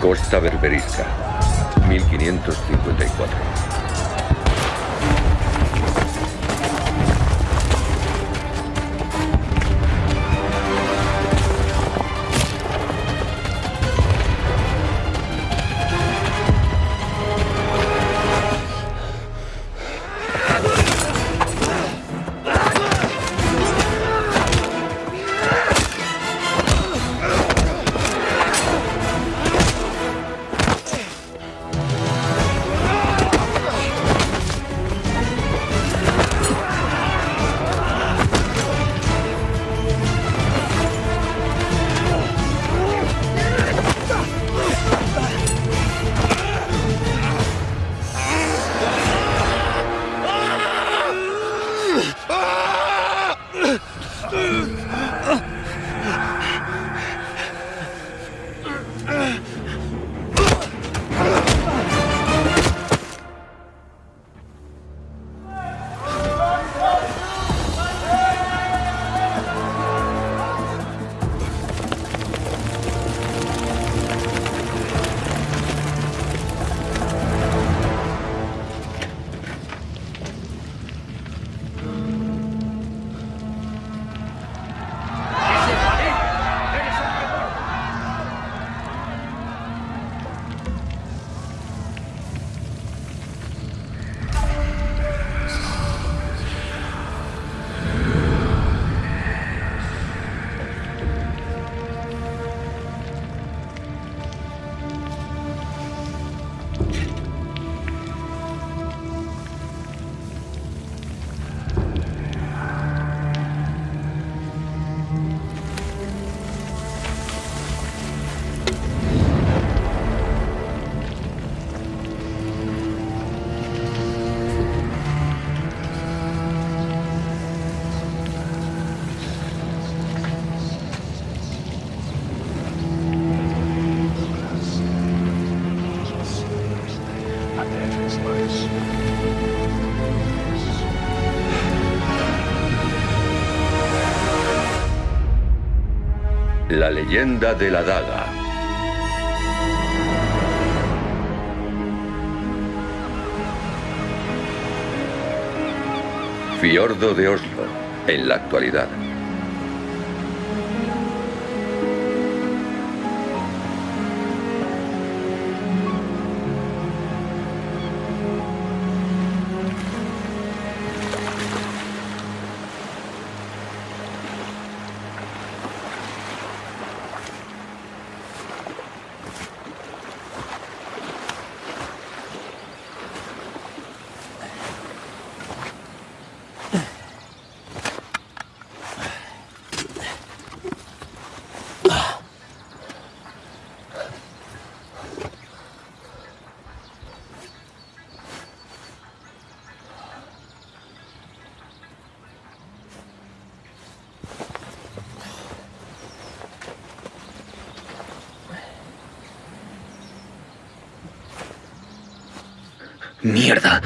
Costa Berberisca, 1554. La leyenda de la daga. Fiordo de Oslo, en la actualidad. ¡Mierda!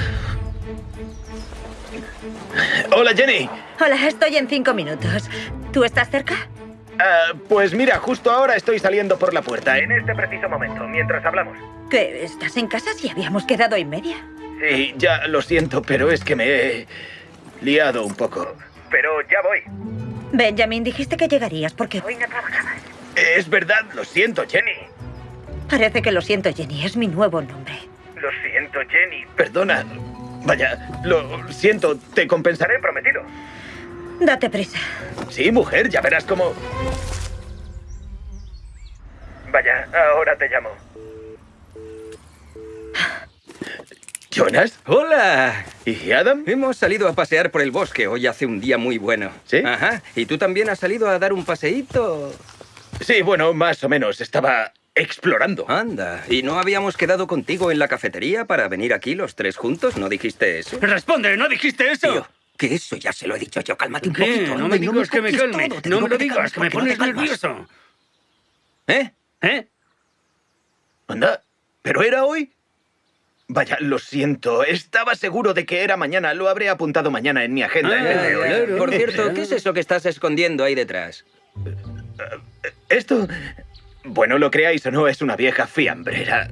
¡Hola, Jenny! Hola, estoy en cinco minutos. ¿Tú estás cerca? Ah, pues mira, justo ahora estoy saliendo por la puerta, en este preciso momento, mientras hablamos. ¿Qué? ¿Estás en casa si habíamos quedado y media? Sí, ya lo siento, pero es que me he liado un poco. Pero ya voy. Benjamin, dijiste que llegarías porque hoy no trabajabas. Es verdad, lo siento, Jenny. Parece que lo siento, Jenny. Es mi nuevo nombre. Jenny. Perdona. Vaya, lo siento. Te compensaré, prometido. Date prisa. Sí, mujer, ya verás cómo... Vaya, ahora te llamo. ¿Jonas? ¡Hola! ¿Y Adam? Hemos salido a pasear por el bosque. Hoy hace un día muy bueno. ¿Sí? Ajá. ¿Y tú también has salido a dar un paseíto? Sí, bueno, más o menos. Estaba explorando. Anda. ¿Y no habíamos quedado contigo en la cafetería para venir aquí los tres juntos? ¿No dijiste eso? ¡Responde! ¿No dijiste eso? Tío, que eso ya se lo he dicho yo. Cálmate un ¿Qué? poquito. No me digas que me calme. todo. No me lo digas, calmes que me no pones calmas. nervioso. ¿Eh? ¿Eh? Anda, ¿pero era hoy? Vaya, lo siento. Estaba seguro de que era mañana. Lo habré apuntado mañana en mi agenda. en vez de hoy. claro. Por cierto, ¿qué es eso que estás escondiendo ahí detrás? Esto... Bueno, lo creáis o no, es una vieja fiambrera.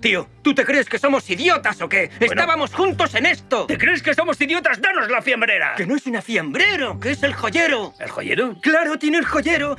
Tío, ¿tú te crees que somos idiotas o qué? Estábamos juntos en esto. ¿Te crees que somos idiotas? ¡Danos la fiambrera! Que no es una fiambrero, que es el joyero. ¿El joyero? Claro, tiene el joyero.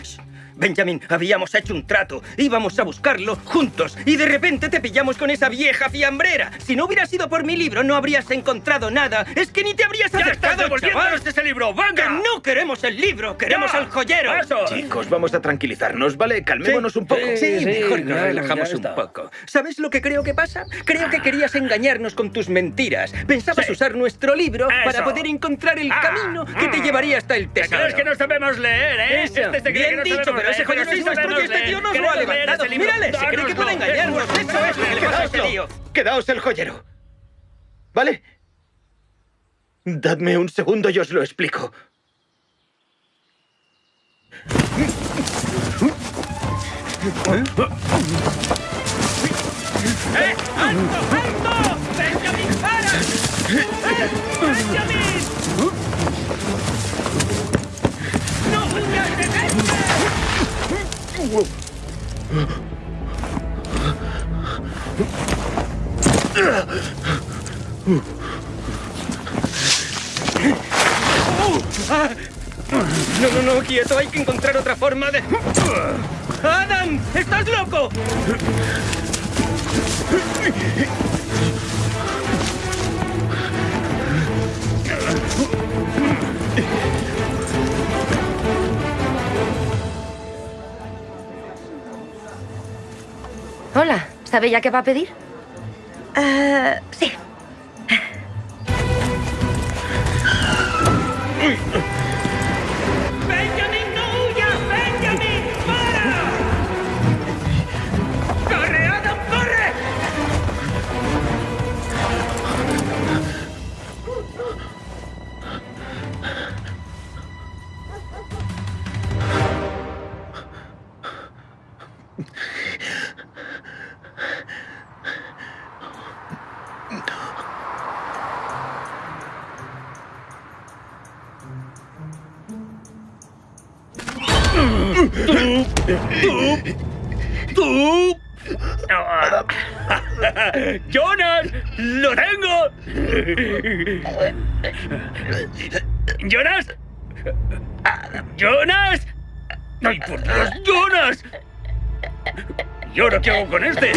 Benjamin, habíamos hecho un trato. Íbamos a buscarlo juntos y de repente te pillamos con esa vieja fiambrera. Si no hubiera sido por mi libro, no habrías encontrado nada. Es que ni te habrías ¡Ya estás acercado, chaval. ese libro! Que ¡Venga! no queremos el libro, queremos ¡Ya! al joyero. Chicos, vamos a tranquilizarnos, ¿vale? Calmémonos un poco. Sí, Sí, mejor nos claro, relajamos un poco. ¿Sabes lo que creo que pasa? Creo que querías engañarnos con tus mentiras. Pensabas Sí. usar nuestro libro Eso. para poder encontrar el Ah, camino que te mm. llevaría hasta el ¿Te tesoro. crees que no sabemos leer, eh? Eso. Este se cree Bien que no dicho, pero ese sí es nuestro y sabemos este tío nos lo ha levantado. Mírale, se cree que puede engañarnos. Eso es lo que le pasa a este tío. Quedaos el joyero. ¿Vale? Dadme un segundo y os lo explico. ¡Eh! ¡Alto! ¡Alto! ¡Benjamin, para! ¡Eh! ¡Benjamin! ¡No huyas de este! No, no, no, quieto, hay que encontrar otra forma de... ¡Adam! ¡Estás loco! Hola, ¿sabe ya qué va a pedir? Ah, sí. ¡Jonas! ¡Jonas! ¡Ay, por Dios! ¡Jonas! ¿Y ahora qué hago con este?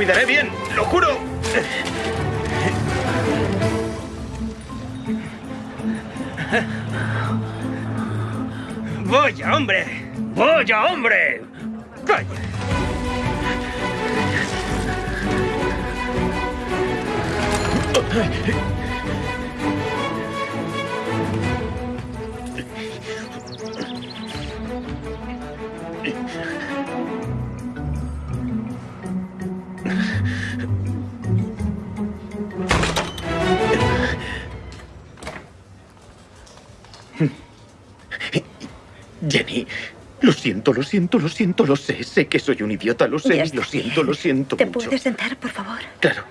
Cuidaré bien, lo juro. Siento, lo siento, lo siento, lo sé. Sé que soy un idiota, lo sé. Y Lo siento, lo siento ¿Te mucho. puedes sentar, por favor? Claro.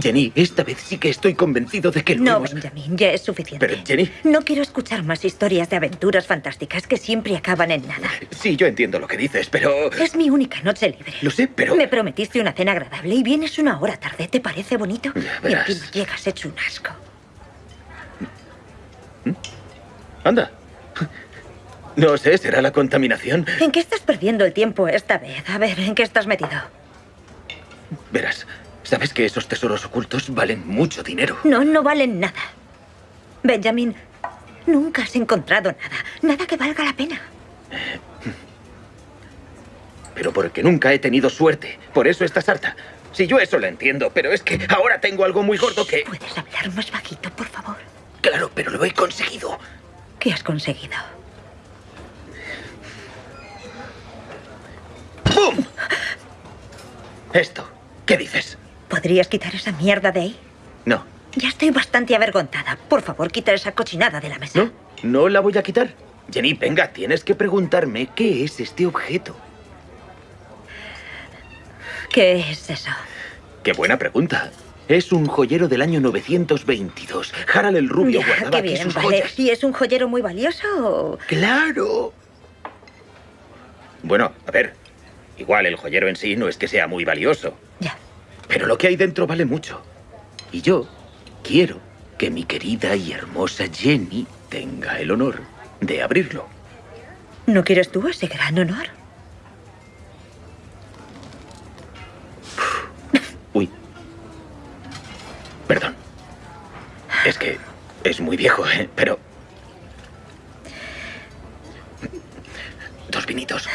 Jenny, esta vez sí que estoy convencido de que lo No, hemos- Benjamin, ya es suficiente. Pero, Jenny. No quiero escuchar más historias de aventuras fantásticas que siempre acaban en nada. Sí, yo entiendo lo que dices, pero... Es mi única noche libre. Lo sé, pero... Me prometiste una cena agradable y vienes una hora tarde. ¿Te parece bonito? Ya y verás. encima llegas hecho un asco. Anda. No sé, ¿será la contaminación? ¿En qué estás perdiendo el tiempo esta vez? A ver, ¿en qué estás metido? Verás, ¿sabes que esos tesoros ocultos valen mucho dinero? No, no valen nada. Benjamin, nunca has encontrado nada. Nada que valga la pena. Pero porque nunca he tenido suerte. Por eso estás harta. Si yo eso lo entiendo, pero es que ahora tengo algo muy gordo que... ¿Puedes hablar más bajito, por favor? Claro, pero lo he conseguido. ¿Qué has conseguido? ¡Bum! Esto. ¿Qué dices? ¿Podrías quitar esa mierda de ahí? No, Ya estoy bastante avergonzada. Por favor, quita esa cochinada de la mesa. No, no la voy a quitar. Jenny, venga, tienes que preguntarme qué es este objeto. ¿Qué es eso? Qué buena pregunta. Es un joyero del año 922. Harald el Rubio Ya, guardaba qué aquí bien, sus vale. joyas. ¿Y es un joyero muy valioso o...? ¡Claro! Bueno, a ver. Igual el joyero en sí no es que sea muy valioso. Ya. Pero lo que hay dentro vale mucho. Y yo quiero que mi querida y hermosa Jenny tenga el honor de abrirlo. ¿No quieres tú ese gran honor? Uy. Perdón. Es que es muy viejo, ¿eh? Pero... Dos vinitos.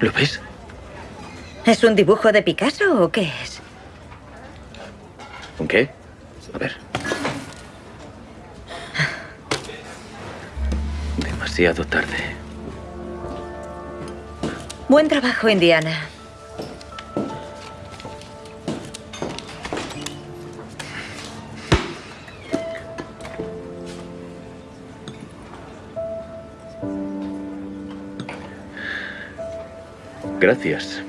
¿Lo ves? ¿Es un dibujo de Picasso o qué es? ¿Un qué? A ver. Demasiado tarde. Buen trabajo, Indiana. Gracias.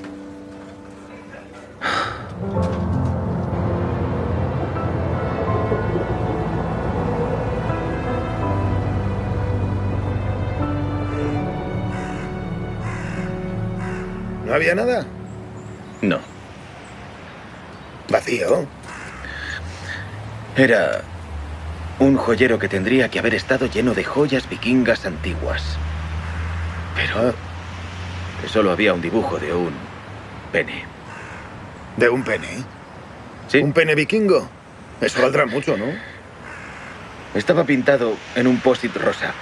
¿No había nada? No. Vacío. Era un joyero que tendría que haber estado lleno de joyas vikingas antiguas. Pero solo había un dibujo de un pene. ¿De un pene? Sí, ¿Un pene vikingo? Eso valdrá mucho, ¿no? estaba pintado en un post-it rosa.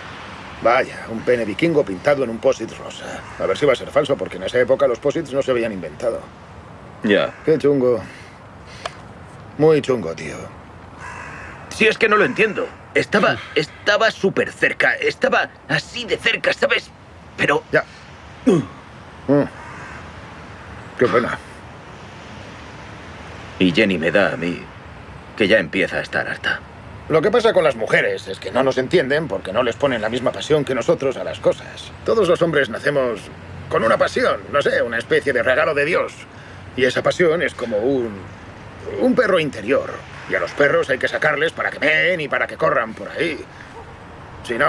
Vaya, un pene vikingo pintado en un post-it rosa. A ver si va a ser falso, porque en esa época los post-its no se habían inventado. Ya. Qué chungo. Muy chungo, tío. Sí, es que no lo entiendo. Estaba, estaba súper cerca. Estaba así de cerca, ¿sabes? Pero Ya. Mm. Qué pena. Y Jenny me da a mí que ya empieza a estar harta. Lo que pasa con las mujeres es que no nos entienden porque no les ponen la misma pasión que nosotros a las cosas. Todos los hombres nacemos con una pasión, no sé, una especie de regalo de Dios. Y esa pasión es como un, un perro interior. Y a los perros hay que sacarles para que meen y para que corran por ahí. Si no,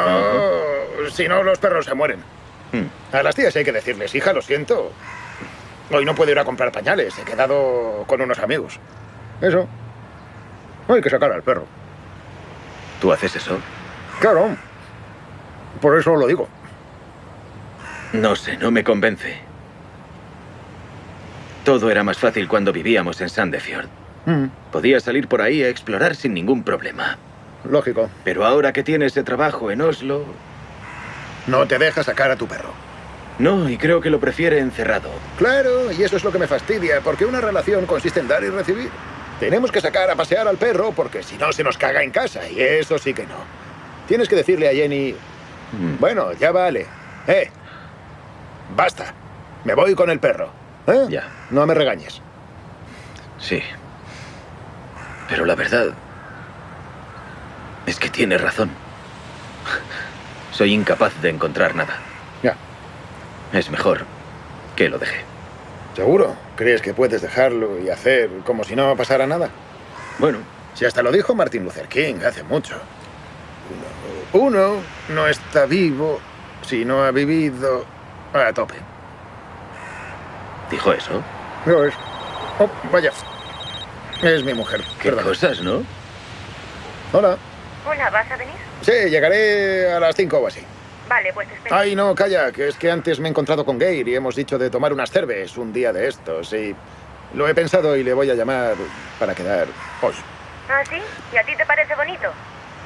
si no los perros se mueren. Hmm. A las tías hay que decirles, hija, lo siento. Hoy no puedo ir a comprar pañales, he quedado con unos amigos. Eso. Hay que sacar al perro. ¿Tú haces eso? Claro. Por eso lo digo. No sé, no me convence. Todo era más fácil cuando vivíamos en Sandefjord. Mm, Podía salir por ahí a explorar sin ningún problema. lógico. Pero ahora que tiene ese trabajo en Oslo... No te deja sacar a tu perro. No, y creo que lo prefiere encerrado. Claro, y eso es lo que me fastidia, porque una relación consiste en dar y recibir. Tenemos que sacar a pasear al perro porque si no se nos caga en casa, y eso sí que no. Tienes que decirle a Jenny, Mm. bueno, ya vale. Eh, basta. Me voy con el perro. ¿Eh? Ya. No me regañes. Sí. Pero la verdad es que tiene razón. Soy incapaz de encontrar nada. Ya. Es mejor que lo deje. ¿Seguro? ¿Crees que puedes dejarlo y hacer como si no pasara nada? Bueno, Si hasta lo dijo Martin Luther King hace mucho. Uno, uno no está vivo si no ha vivido a tope. dijo eso. No es. Oh, vaya. Es mi mujer. Qué Perdón. cosas, ¿no? Hola. Hola, ¿vas a venir? Sí, llegaré a las 5 o así. Vale, pues te espero. Ay, no, calla, que es que antes me he encontrado con Gail y hemos dicho de tomar unas cerves un día de estos y lo he pensado y le voy a llamar para quedar hoy. ¿Ah, sí? ¿Y a ti te parece bonito?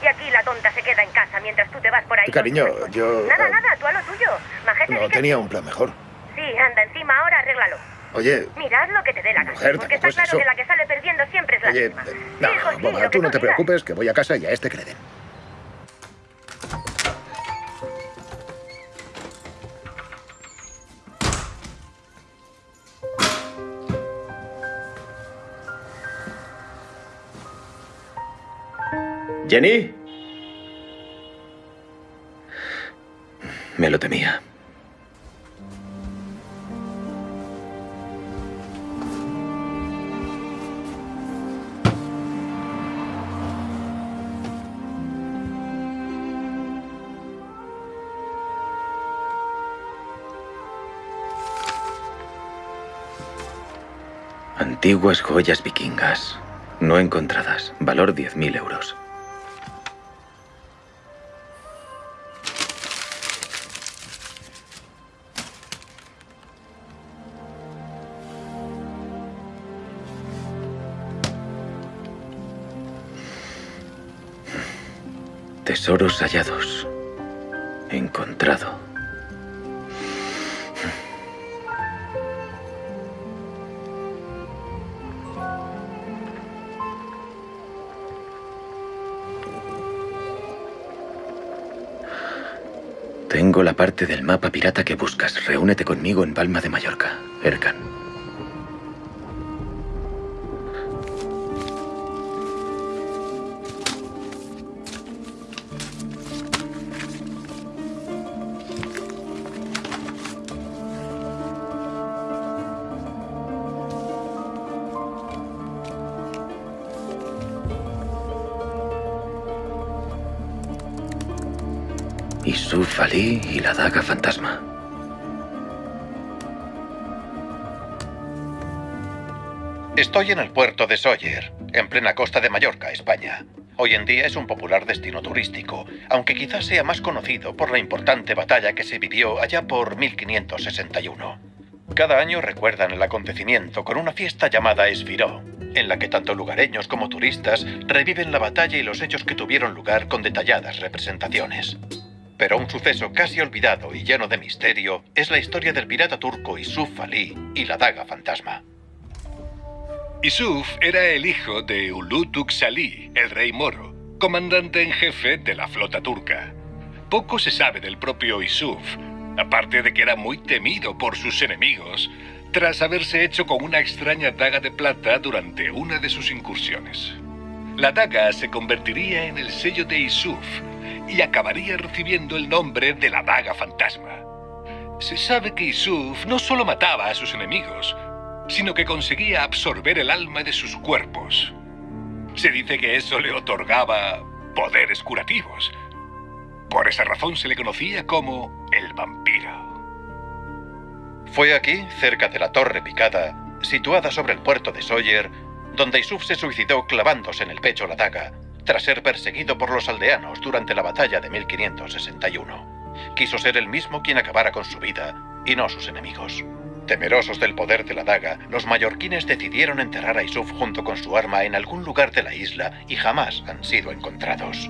Y aquí la tonta se queda en casa mientras tú te vas por ahí. Cariño, yo, Nada, eh, nada, tú a lo tuyo. Majete, No, que tenía un plan mejor. Sí, anda, encima ahora arréglalo. Oye, Mirad lo que te dé la gana. Porque está claro eso. que la que sale perdiendo siempre es la oye, misma. Sí, no, hijo, sí, boba, tú no te preocupes, que voy a casa y a este que Jenny. Me lo temía. Antiguas joyas vikingas. No encontradas. Valor 10.000 euros. Tesoros hallados. Encontrado. Tengo la parte del mapa pirata que buscas. Reúnete conmigo en Palma de Mallorca, Erkan. Ali y la daga fantasma. Estoy en el puerto de Sóller, en plena costa de Mallorca, España. Hoy en día es un popular destino turístico, aunque quizás sea más conocido por la importante batalla que se vivió allá por 1561. Cada año recuerdan el acontecimiento con una fiesta llamada Esfiró, en la que tanto lugareños como turistas reviven la batalla y los hechos que tuvieron lugar con detalladas representaciones. Pero un suceso casi olvidado y lleno de misterio es la historia del pirata turco Isuf Ali y la daga fantasma. Isuf era el hijo de Ulutuk Salih, el rey moro, comandante en jefe de la flota turca. Poco se sabe del propio Isuf, aparte de que era muy temido por sus enemigos, tras haberse hecho con una extraña daga de plata durante una de sus incursiones. La daga se convertiría en el sello de Isuf y acabaría recibiendo el nombre de la daga fantasma. Se sabe que Isuf no solo mataba a sus enemigos, sino que conseguía absorber el alma de sus cuerpos. Se dice que eso le otorgaba poderes curativos. Por esa razón se le conocía como el vampiro. Fue aquí, cerca de la Torre Picada, situada sobre el puerto de Sawyer, donde Isuf se suicidó clavándose en el pecho la daga, tras ser perseguido por los aldeanos durante la batalla de 1561. Quiso ser el mismo quien acabara con su vida, y no sus enemigos. Temerosos del poder de la daga, los mallorquines decidieron enterrar a Isuf junto con su arma en algún lugar de la isla y jamás han sido encontrados.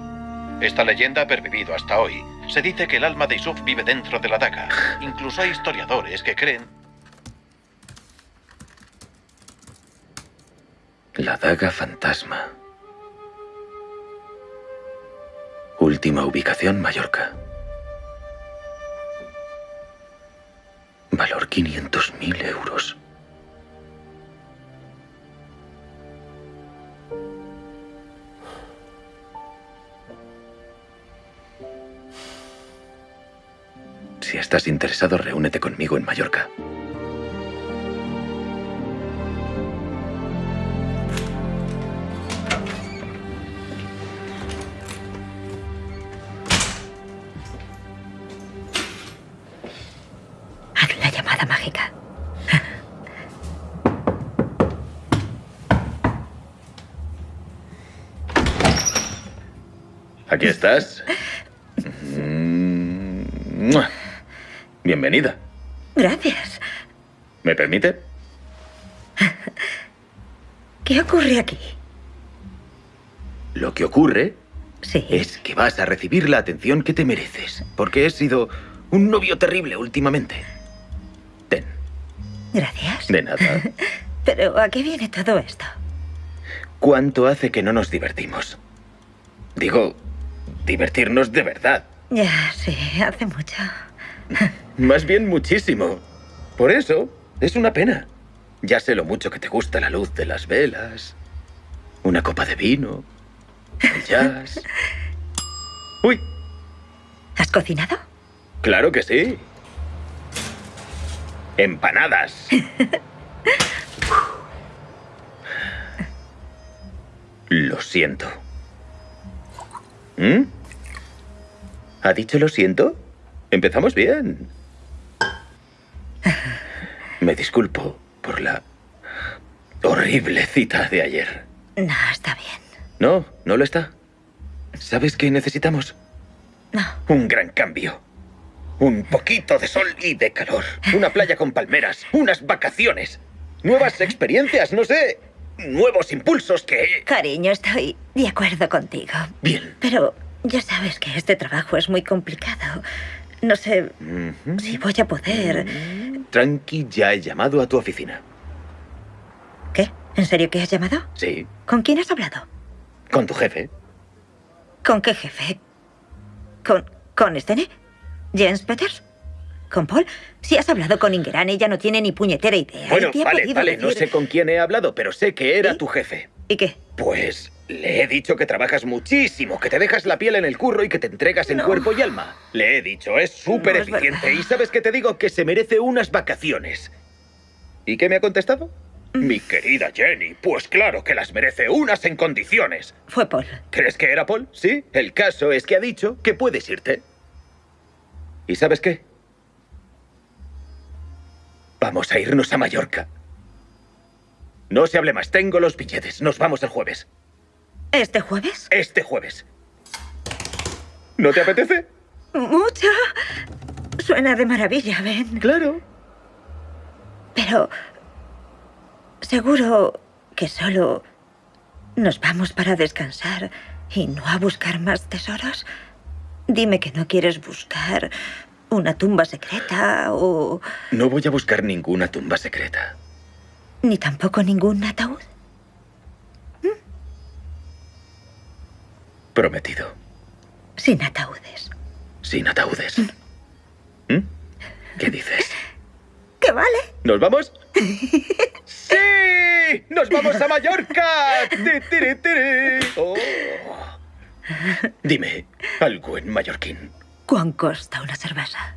Esta leyenda ha pervivido hasta hoy. Se dice que el alma de Isuf vive dentro de la daga. Incluso hay historiadores que creen... La daga fantasma. Última ubicación, Mallorca. Valor 500.000 euros. Si estás interesado, reúnete conmigo en Mallorca. Aquí estás. Mm. Bienvenida. Gracias. ¿Me permite? ¿Qué ocurre aquí? Lo que ocurre Sí. es que vas a recibir la atención que te mereces, porque he sido un novio terrible últimamente. Ten, Gracias. de nada. Pero ¿a qué viene todo esto? ¿Cuánto hace que no nos divertimos? Digo, divertirnos de verdad. Ya, sí, hace mucho. Más bien muchísimo. Por eso, es una pena. Ya sé lo mucho que te gusta la luz de las velas, una copa de vino, el jazz. Uy, ¿Has cocinado? claro que sí. Empanadas. Lo siento. ¿Mm? ¿Ha dicho lo siento? Empezamos bien. Me disculpo por la horrible cita de ayer. No, está bien. No, no lo está. ¿Sabes qué necesitamos? No. Un gran cambio. Un poquito de sol y de calor. Una playa con palmeras. Unas vacaciones. Nuevas experiencias, no sé. Nuevos impulsos que... Cariño, estoy de acuerdo contigo. Bien. Pero ya sabes que este trabajo es muy complicado. No sé si voy a poder. Tranqui, ya he llamado a tu oficina. ¿Qué? ¿En serio que has llamado? Sí, ¿Con quién has hablado? con tu jefe. ¿Con qué jefe? ¿Con, con Stene? ¿Jens Peters? ¿Con Paul? Si has hablado con Ingeran, ella no tiene ni puñetera idea. Bueno, vale, vale, no sé con quién he hablado, pero sé que era ¿Y? tu jefe. ¿Y qué? Pues le he dicho que trabajas muchísimo, que te dejas la piel en el curro y que te entregas en No. cuerpo y alma. Le he dicho, es súper No eficiente. y sabes que te digo que se merece unas vacaciones. ¿Y qué me ha contestado? Mm. Mi querida Jenny, pues claro que las merece unas en condiciones. Fue Paul. ¿Crees que era Paul? Sí. El caso es que ha dicho que puedes irte. ¿Y sabes qué? Vamos a irnos a Mallorca. No se hable más, tengo los billetes. Nos vamos el jueves. ¿Este jueves? Este jueves. ¿No te apetece? Mucho. Suena de maravilla, Ben. Claro. Pero... Seguro que solo nos vamos para descansar y no a buscar más tesoros. Dime que no quieres buscar una tumba secreta o... No voy a buscar ninguna tumba secreta. ni tampoco ningún ataúd. Prometido. Sin ataúdes. Sin ataúdes. ¿Mm? ¿Qué dices? ¿Qué vale? ¿Nos vamos? ¡Sí! ¡Nos vamos a Mallorca! ¡Ti, tiri, tiri! Oh. Dime, algo en mallorquín. ¿Cuán costa una cerveza?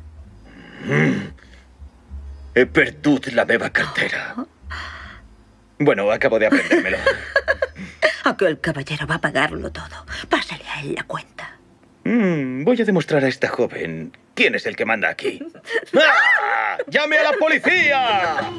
He perdut la meva cartera. Bueno, acabo de aprendérmelo. Aquel caballero va a pagarlo todo. Pásale a él la cuenta. Mm, voy a demostrar a esta joven quién es el que manda aquí. ¡Ah! ¡Llame a la policía!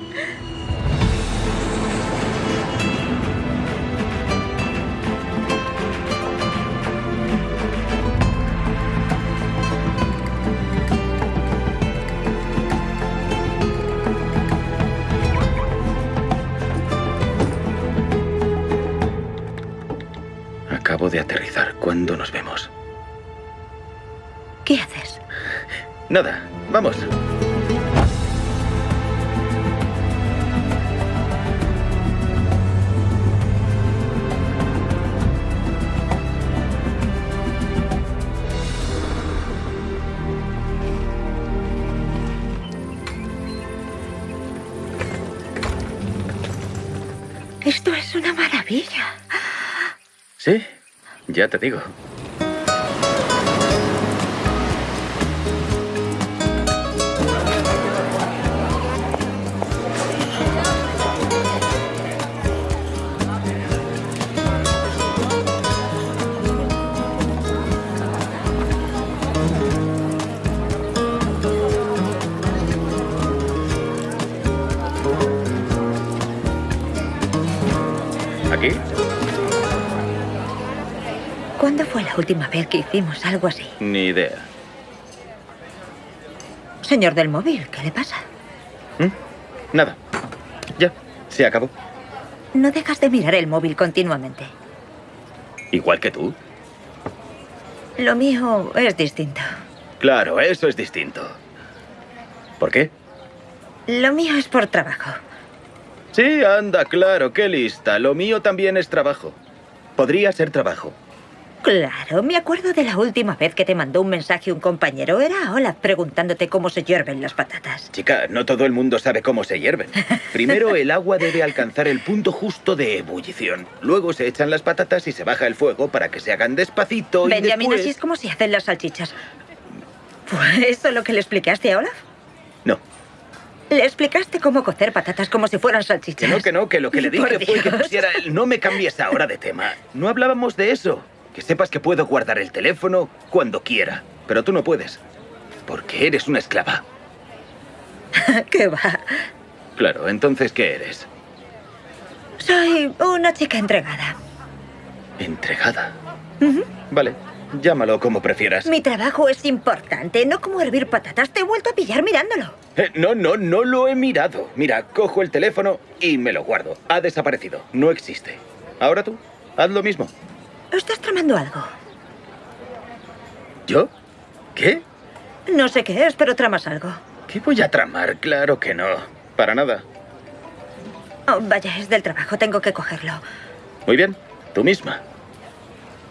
Acabo de aterrizar. ¿Cuándo nos vemos? ¿Qué haces? Nada, vamos. Esto es una maravilla. Sí, ya te digo. ¿Cuándo fue la última vez que hicimos algo así? Ni idea. Señor del móvil, ¿qué le pasa? Nada. Ya, se acabó. No dejas de mirar el móvil continuamente. Igual que tú. Lo mío es distinto. Claro, eso es distinto. ¿Por qué? Lo mío es por trabajo. Sí, anda, claro, qué lista. Lo mío también es trabajo. Podría ser trabajo. Claro, me acuerdo de la última vez que te mandó un mensaje un compañero. Era Olaf preguntándote cómo se hierven las patatas. Chica, no todo el mundo sabe cómo se hierven. Primero el agua debe alcanzar el punto justo de ebullición. Luego se echan las patatas y se baja el fuego para que se hagan despacito y Benjamin, después... así es como se hacen las salchichas. ¿Fue eso lo que le explicaste a Olaf? No, Le explicaste cómo cocer patatas como si fueran salchichas. que no, que no, que lo que le Por dije fue que pusiera el... No me cambies ahora de tema. No hablábamos de eso. Que sepas que puedo guardar el teléfono cuando quiera. Pero tú no puedes. Porque eres una esclava. ¿Qué va? Claro, entonces, ¿qué eres? Soy una chica entregada. Entregada. Vale, llámalo como prefieras. Mi trabajo es importante, no como hervir patatas. Te he vuelto a pillar mirándolo. Eh, no, no, no lo he mirado. Mira, cojo el teléfono y me lo guardo. Ha desaparecido. No existe. Ahora tú, haz lo mismo. Estás tramando algo. ¿Yo? ¿Qué? No sé qué es, pero tramas algo. ¿Qué voy a tramar? Claro que no. Para nada. Oh, vaya, es del trabajo, tengo que cogerlo. Muy bien, tú misma.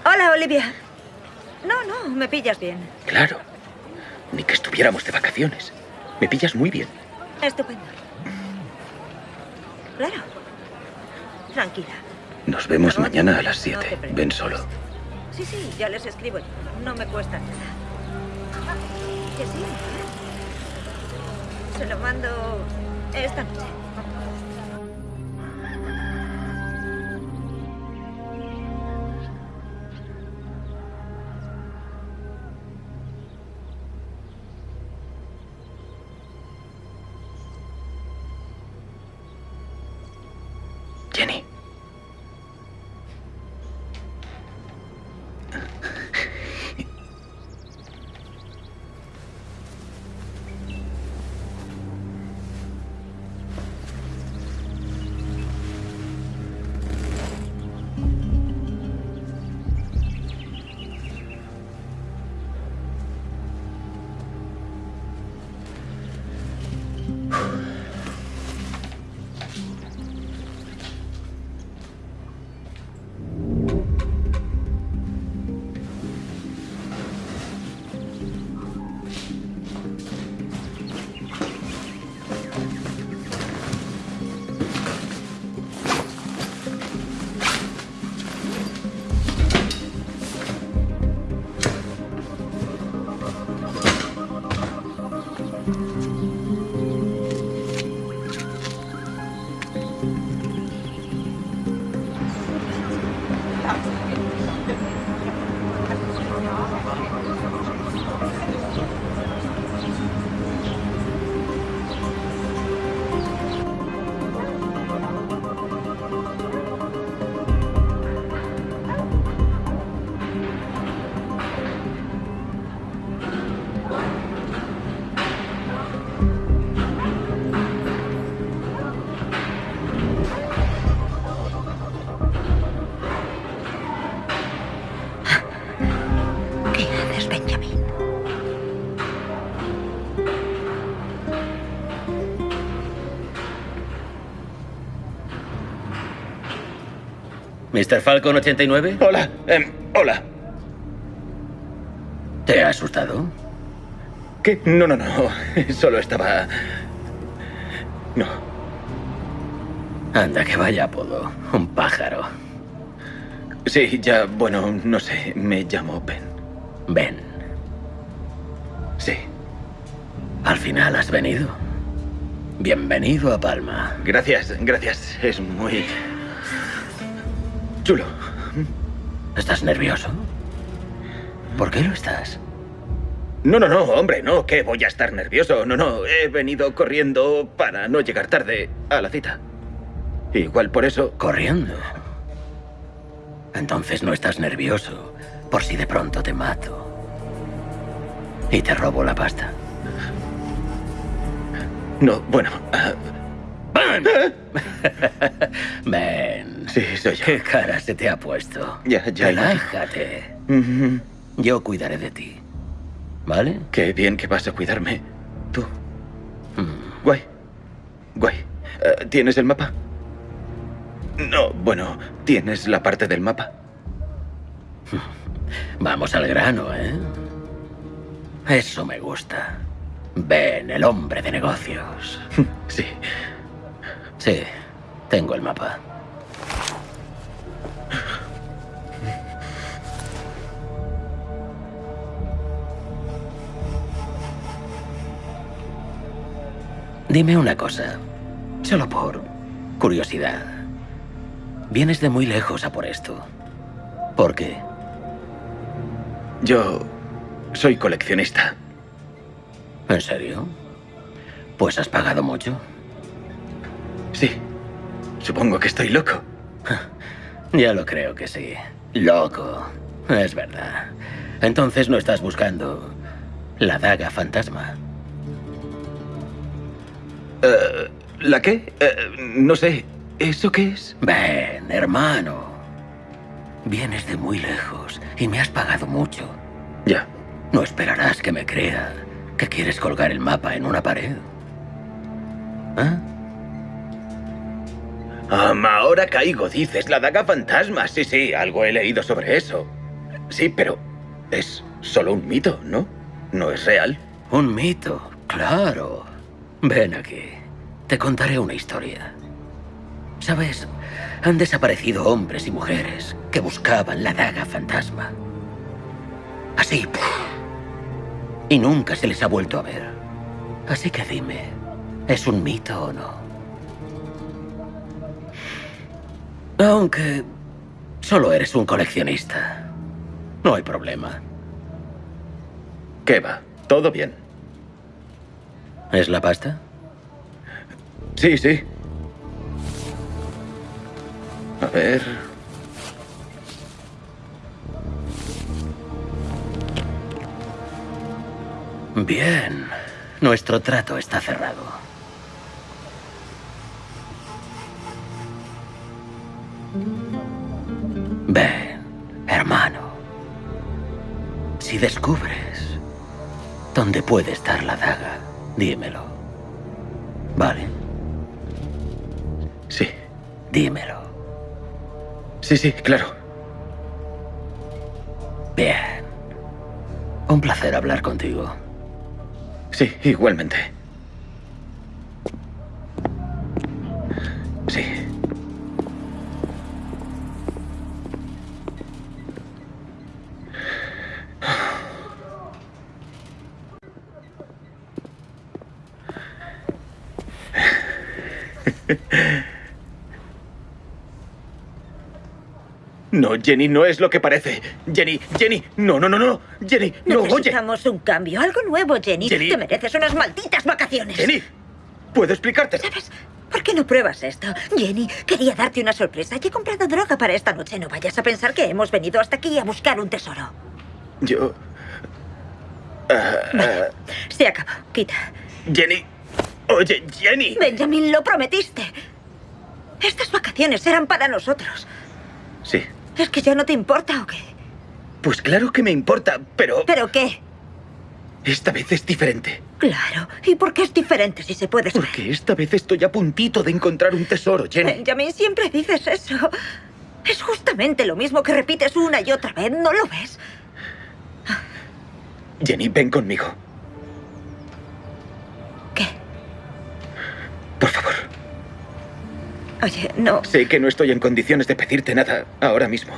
Hola, Olivia. No, no, me pillas bien. Claro. Ni que estuviéramos de vacaciones. Me pillas muy bien. Estupendo. Claro. Tranquila. Nos vemos mañana a las no 7. te preocupes. Ven solo. Sí, sí, ya les escribo yo. No me cuesta nada. Que sí. ¿eh? Se lo mando esta noche. ¿Mr. Falcon 89? Hola, em, hola. ¿Te ha asustado? ¿Qué? No, no, no. Solo estaba... No. Anda, que vaya apodo. Un pájaro. Sí, ya, bueno, no sé. Me llamo Ben. Ven, Sí. al final has venido. Bienvenido a Palma. Gracias, gracias. Es muy... Chulo. ¿Estás nervioso? ¿Por qué lo estás? No, no, no, hombre, no, que voy a estar nervioso. No, no, he venido corriendo para no llegar tarde a la cita. Igual por eso... Corriendo. Entonces no estás nervioso por si de pronto te mato. Y te robo la pasta. No, bueno... ah, Ven. sí, soy yo. ¿Qué cara se te ha puesto? Ya, ya. Relájate. Yo cuidaré de ti. ¿Vale? Qué bien que vas a cuidarme. Tú. Mm. Guay. Guay. Eh, ¿Tienes el mapa? No, bueno, ¿tienes la parte del mapa? Vamos al grano, ¿eh? Eso me gusta. Ben, el hombre de negocios. Sí. Sí, tengo el mapa. Dime una cosa, solo por curiosidad. Vienes de muy lejos a por esto. ¿Por qué? Yo soy coleccionista. ¿En serio? Pues has pagado mucho. Sí. Supongo que estoy loco. Ya lo creo que sí. Loco. Es verdad. Entonces no estás buscando la daga fantasma. Eh, ¿La qué? Eh, no sé. ¿Eso qué es? Ven, hermano. Vienes de muy lejos y me has pagado mucho. Ya. No esperarás que me crea que quieres colgar el mapa en una pared. ¿Ah? Um, ahora caigo, dices, la daga fantasma. Sí, sí, algo he leído sobre eso. Sí, pero es solo un mito, ¿no? No es real. Un mito, claro. Ven aquí. Te contaré una historia. ¿Sabes? Han desaparecido hombres y mujeres que buscaban la daga fantasma. Así. Y nunca se les ha vuelto a ver. Así que dime, ¿es un mito o no? Aunque solo eres un coleccionista. No hay problema. ¿Qué va? Todo bien. ¿Es la pasta? Sí, sí. A ver. Bien. Nuestro trato está cerrado. Ven, hermano. Si descubres dónde puede estar la daga, dímelo. ¿Vale? Sí. Dímelo. Sí, sí, claro. Bien. Un placer hablar contigo. Sí, igualmente. Sí. No, Jenny, no es lo que parece. Jenny, Jenny, no, no, no, no. Jenny, no, oye. Necesitamos un cambio, algo nuevo, Jenny. Jenny. Te mereces unas malditas vacaciones. Jenny, ¿puedo explicarte? ¿Sabes? ¿Por qué no pruebas esto? Jenny, quería darte una sorpresa y he comprado droga para esta noche. No vayas a pensar que hemos venido hasta aquí a buscar un tesoro. Yo... ah, Se acabó. Quita. Jenny, oye, Jenny. Benjamin, lo prometiste. Estas vacaciones eran para nosotros. Sí, ¿Es que ya no te importa o qué? pues claro que me importa, pero ¿Pero qué? esta vez es diferente. Claro. ¿Y por qué es diferente si se puede saber? Porque esta vez estoy a puntito de encontrar un tesoro, Jenny. Benjamin, siempre dices eso. Es justamente lo mismo que repites una y otra vez, ¿no lo ves? Jenny, ven conmigo. Por favor. Oye, no. Sé que no estoy en condiciones de pedirte nada ahora mismo.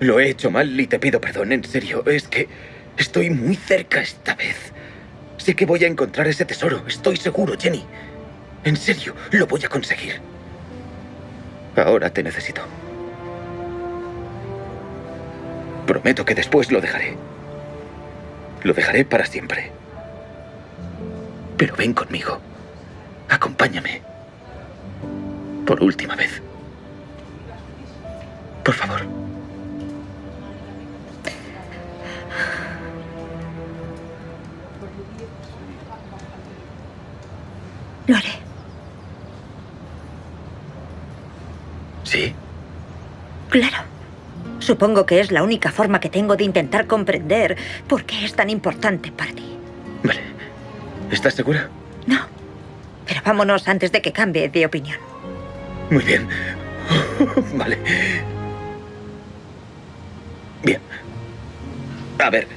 Lo he hecho mal y te pido perdón, en serio. Es que estoy muy cerca esta vez. Sé que voy a encontrar ese tesoro, estoy seguro, Jenny. En serio, lo voy a conseguir. Ahora te necesito. Prometo que después lo dejaré. Lo dejaré para siempre. Pero ven conmigo. Acompáñame. Por última vez. Por favor. Lo haré. ¿Sí? Claro. Supongo que es la única forma que tengo de intentar comprender por qué es tan importante para ti. Vale. ¿Estás segura? No. Pero vámonos antes de que cambie de opinión. Muy bien. vale. Bien. A ver,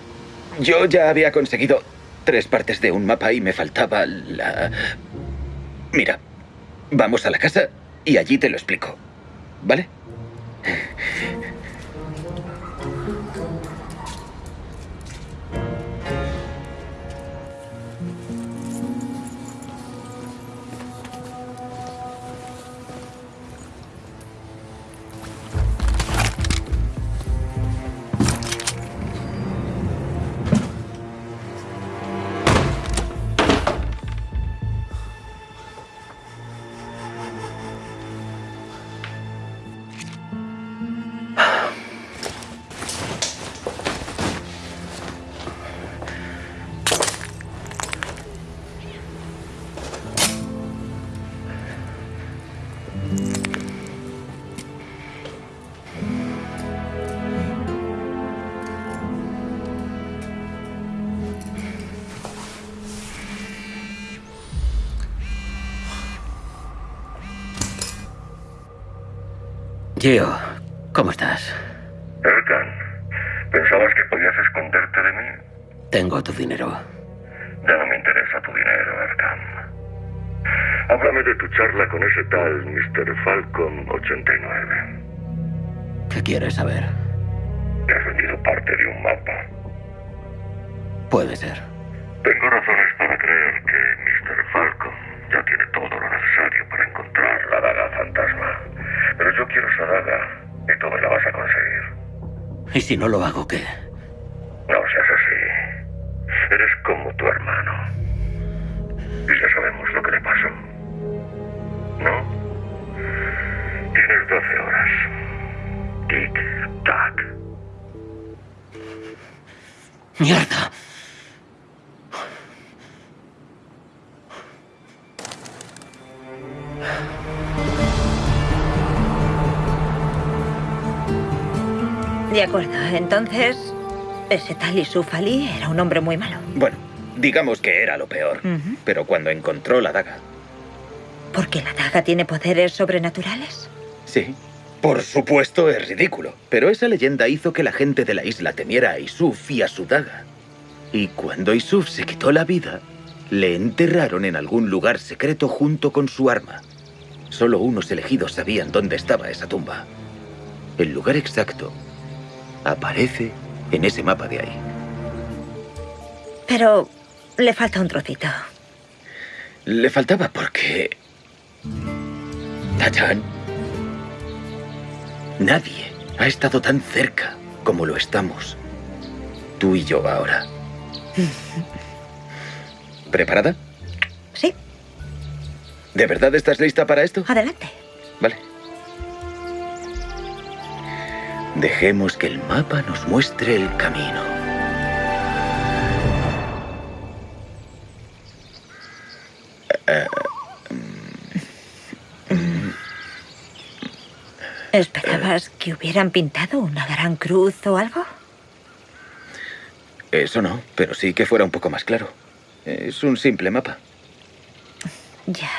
yo ya había conseguido tres partes de un mapa y me faltaba la... Mira, vamos a la casa y allí te lo explico. ¿Vale? Gio, ¿cómo estás? Erkan, ¿pensabas que podías esconderte de mí? Tengo tu dinero. Ya no me interesa tu dinero, Erkan. Háblame de tu charla con ese tal Mr. Falcon 89. ¿Qué quieres saber? Te has vendido parte de un mapa. Puede ser. Tengo razones para creer que Mr. Falcon ya tiene todo lo necesario para encontrar la daga fantasma. Pero yo quiero esa daga y tú me la vas a conseguir. ¿Y si no lo hago, qué? No seas así. Eres como tu hermano. Y ya sabemos lo que le pasó. ¿No? Tienes 12 horas. Tic-tac. ¡Mierda! Ese tal Yusuf Ali era un hombre muy malo. Bueno, digamos que era lo peor. Pero cuando encontró la daga, ¿Porque la daga tiene poderes sobrenaturales? sí. Por supuesto es ridículo. Pero esa leyenda hizo que la gente de la isla temiera a Isuf y a su daga. Y cuando Isuf se quitó la vida, le enterraron en algún lugar secreto junto con su arma. Solo unos elegidos sabían dónde estaba esa tumba. El lugar exacto aparece en ese mapa de ahí. Pero le falta un trocito. Le faltaba porque... Tachan. Nadie ha estado tan cerca como lo estamos. Tú y yo ahora. ¿Preparada? Sí. ¿De verdad estás lista para esto? Adelante. Vale. Dejemos que el mapa nos muestre el camino. Eh, ¿Esperabas que hubieran pintado una gran cruz o algo? Eso no, pero sí que fuera un poco más claro. Es un simple mapa. Ya.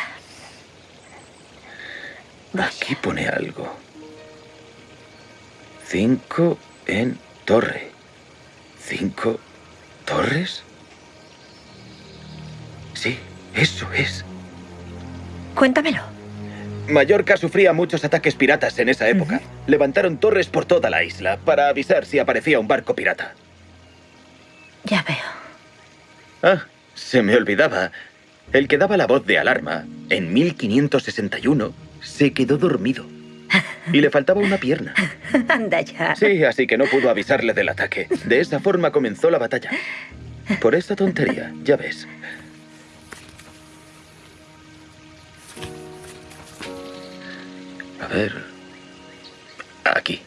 Aquí pone algo. Cinco en torre. ¿Cinco torres? Sí, eso es. Cuéntamelo. Mallorca sufría muchos ataques piratas en esa época. Levantaron torres por toda la isla para avisar si aparecía un barco pirata. Ya veo. Ah, se me olvidaba. El que daba la voz de alarma, en 1561, se quedó dormido. Y le faltaba una pierna. Anda ya. Sí, así que no pudo avisarle del ataque. De esa forma comenzó la batalla. Por esa tontería, ya ves. A ver. Aquí.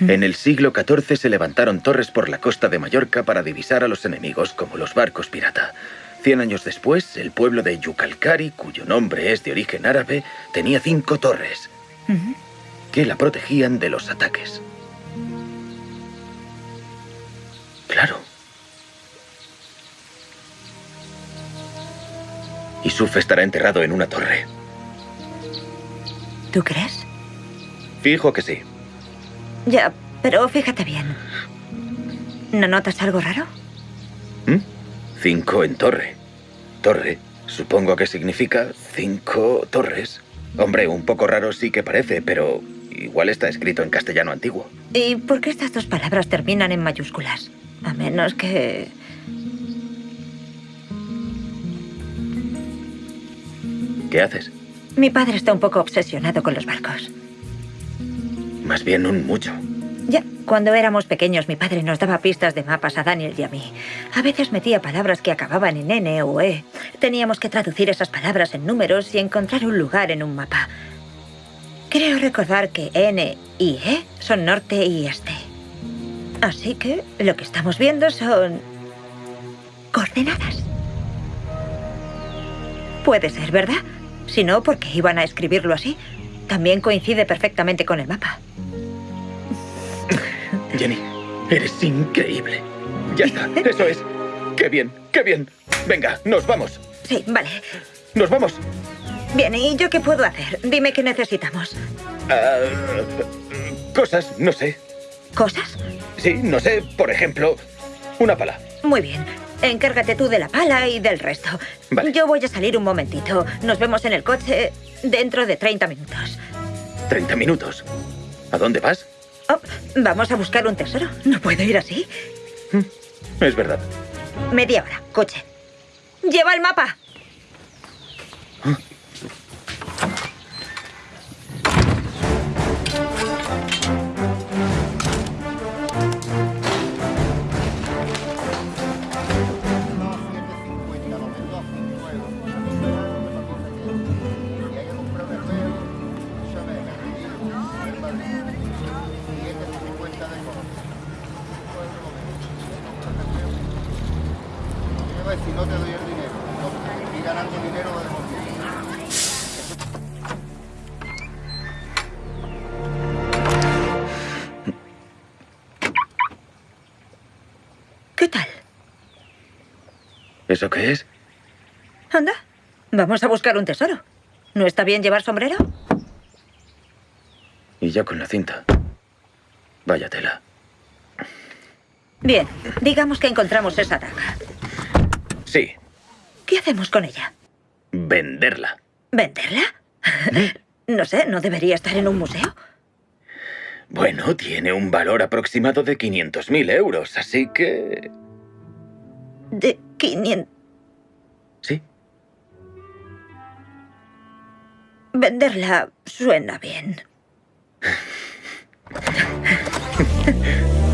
En el siglo XIV se levantaron torres por la costa de Mallorca para divisar a los enemigos como los barcos pirata. Cien años después, el pueblo de Yucalcari, cuyo nombre es de origen árabe, tenía cinco torres. Que la protegían de los ataques. Claro. Isuf estará enterrado en una torre. ¿Tú crees? Fijo que sí. Ya, pero fíjate bien. ¿No notas algo raro? ¿Mm? Cinco en torre. Torre. Supongo que significa cinco torres. Hombre, un poco raro sí que parece, pero igual está escrito en castellano antiguo. ¿Y por qué estas dos palabras terminan en mayúsculas? A menos que... ¿Qué haces? Mi padre está un poco obsesionado con los barcos. Más bien un mucho. Ya, cuando éramos pequeños mi padre nos daba pistas de mapas a Daniel y a mí. A veces metía palabras que acababan en N o E. Teníamos que traducir esas palabras en números y encontrar un lugar en un mapa. Creo recordar que N y E son norte y este. Así que lo que estamos viendo son... coordenadas. Puede ser, ¿verdad? Si no, ¿por qué iban a escribirlo así? También coincide perfectamente con el mapa. Jenny, eres increíble. Ya está, eso es. Qué bien, qué bien. Venga, nos vamos. Sí, vale. Nos vamos. Bien, ¿y yo qué puedo hacer? Dime qué necesitamos. Ah, cosas, no sé. ¿Cosas? Sí, no sé. Por ejemplo, una pala. Muy bien. Encárgate tú de la pala y del resto. Vale. Yo voy a salir un momentito. Nos vemos en el coche dentro de 30 minutos. 30 minutos. ¿A dónde vas? Oh, vamos a buscar un tesoro. No puedo ir así. Es verdad. Media hora, coche. Lleva el mapa. Si ¿Eso qué es? Anda, vamos a buscar un tesoro. ¿No está bien llevar sombrero? Y ya con la cinta. Vaya tela. Bien, digamos que encontramos esa daga. Sí, ¿Qué hacemos con ella? venderla. ¿Venderla? no sé, ¿no debería estar en un museo? Bueno, tiene un valor aproximado de 500.000 euros, así que... De 500... Sí. Venderla suena bien.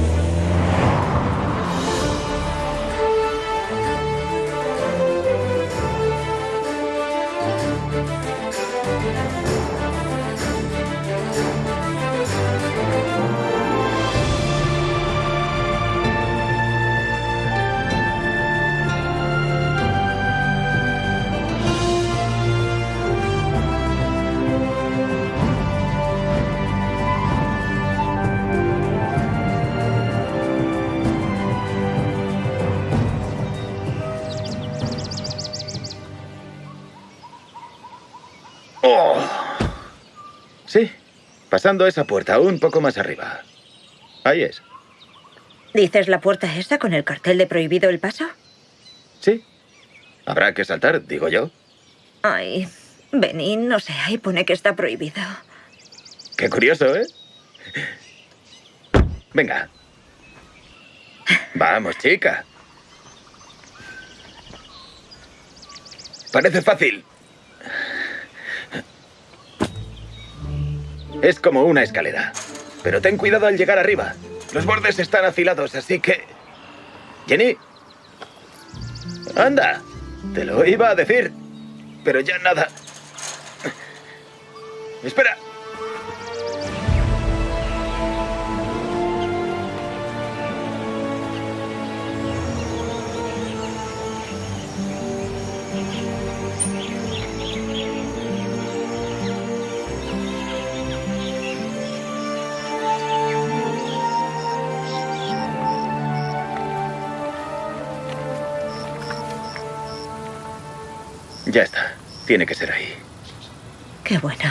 ¡Oh! Sí, pasando esa puerta un poco más arriba. Ahí es. ¿Dices la puerta esa con el cartel de prohibido el paso? Sí. Habrá que saltar, digo yo. Ay, Benny, no sé, ahí pone que está prohibido. Qué curioso, ¿eh? Venga. Vamos, chica. Parece fácil. Es como una escalera. Pero ten cuidado al llegar arriba. Los bordes están afilados, así que... Jenny. Anda. Te lo iba a decir. Pero ya nada. Espera. Ya está. Tiene que ser ahí. Qué bueno.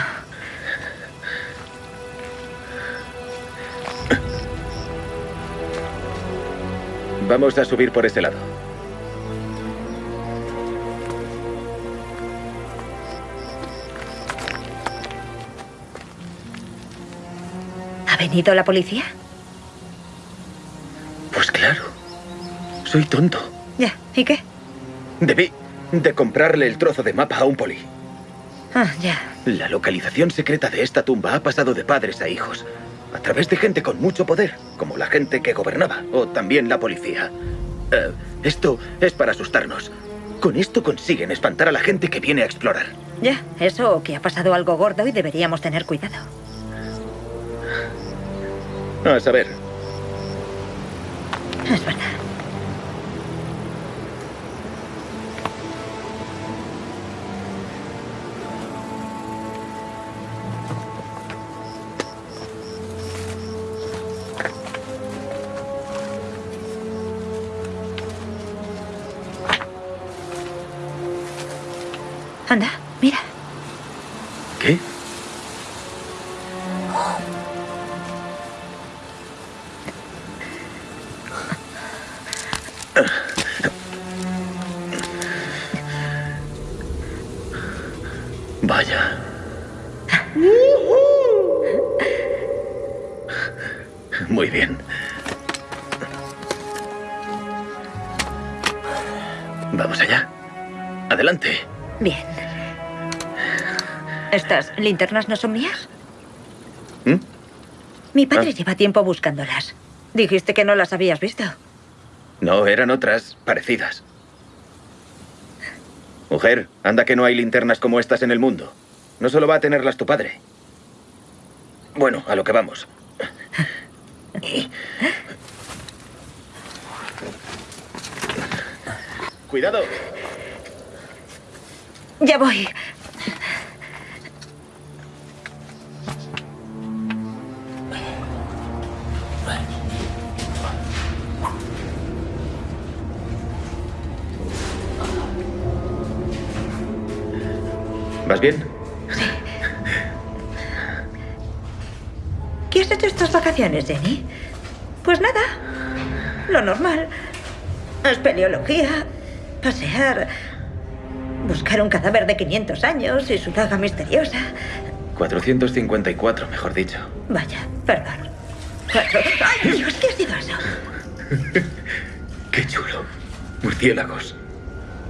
Vamos a subir por ese lado. ¿Ha venido la policía? Pues claro. Soy tonto. Ya, ¿y qué? Debí de comprarle el trozo de mapa a un poli. Ah, ya. La localización secreta de esta tumba ha pasado de padres a hijos, a través de gente con mucho poder, como la gente que gobernaba, o también la policía. Eh, esto es para asustarnos. Con esto consiguen espantar a la gente que viene a explorar. Ya, eso o que ha pasado algo gordo y deberíamos tener cuidado. A saber, Es verdad. Linternas no son mías? ¿Mm? Mi padre Ah. lleva tiempo buscándolas. Dijiste que no las habías visto. No, eran otras parecidas. Mujer, anda que no hay linternas como estas en el mundo. No solo va a tenerlas tu padre. Bueno, a lo que vamos. Cuidado. Ya voy. ¿Vas bien? ¿Qué has hecho estas vacaciones, Jenny? Pues nada. Lo normal. Espeleología, pasear, buscar un cadáver de 500 años y su daga misteriosa. 454, mejor dicho. Vaya, perdón. ¡Ay, Dios! ¿Qué ha sido eso? Qué chulo. Murciélagos.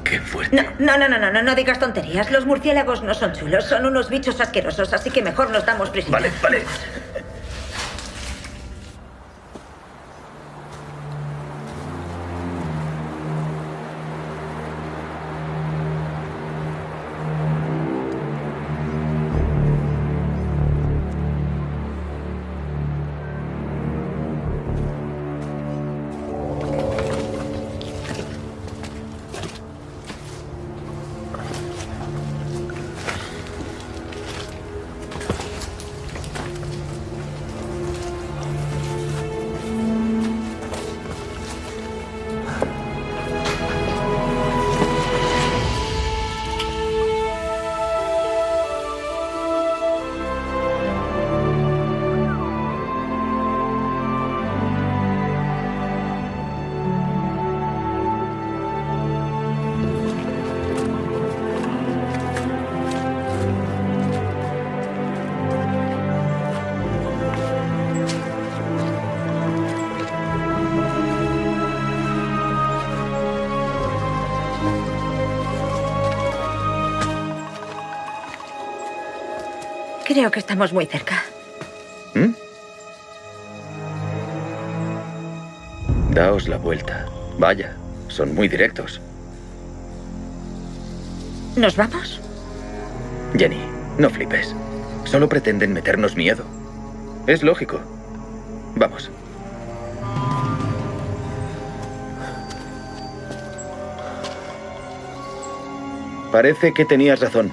Qué fuerte. No, no, no, no, no, no, no digas tonterías. Los murciélagos no son chulos, son unos bichos asquerosos, así que mejor nos damos prisa. Vale, vale. Creo que estamos muy cerca. ¿Mm? Daos la vuelta. Vaya, son muy directos. ¿Nos vamos? Jenny, no flipes. Solo pretenden meternos miedo. Es lógico. Vamos. Parece que tenías razón.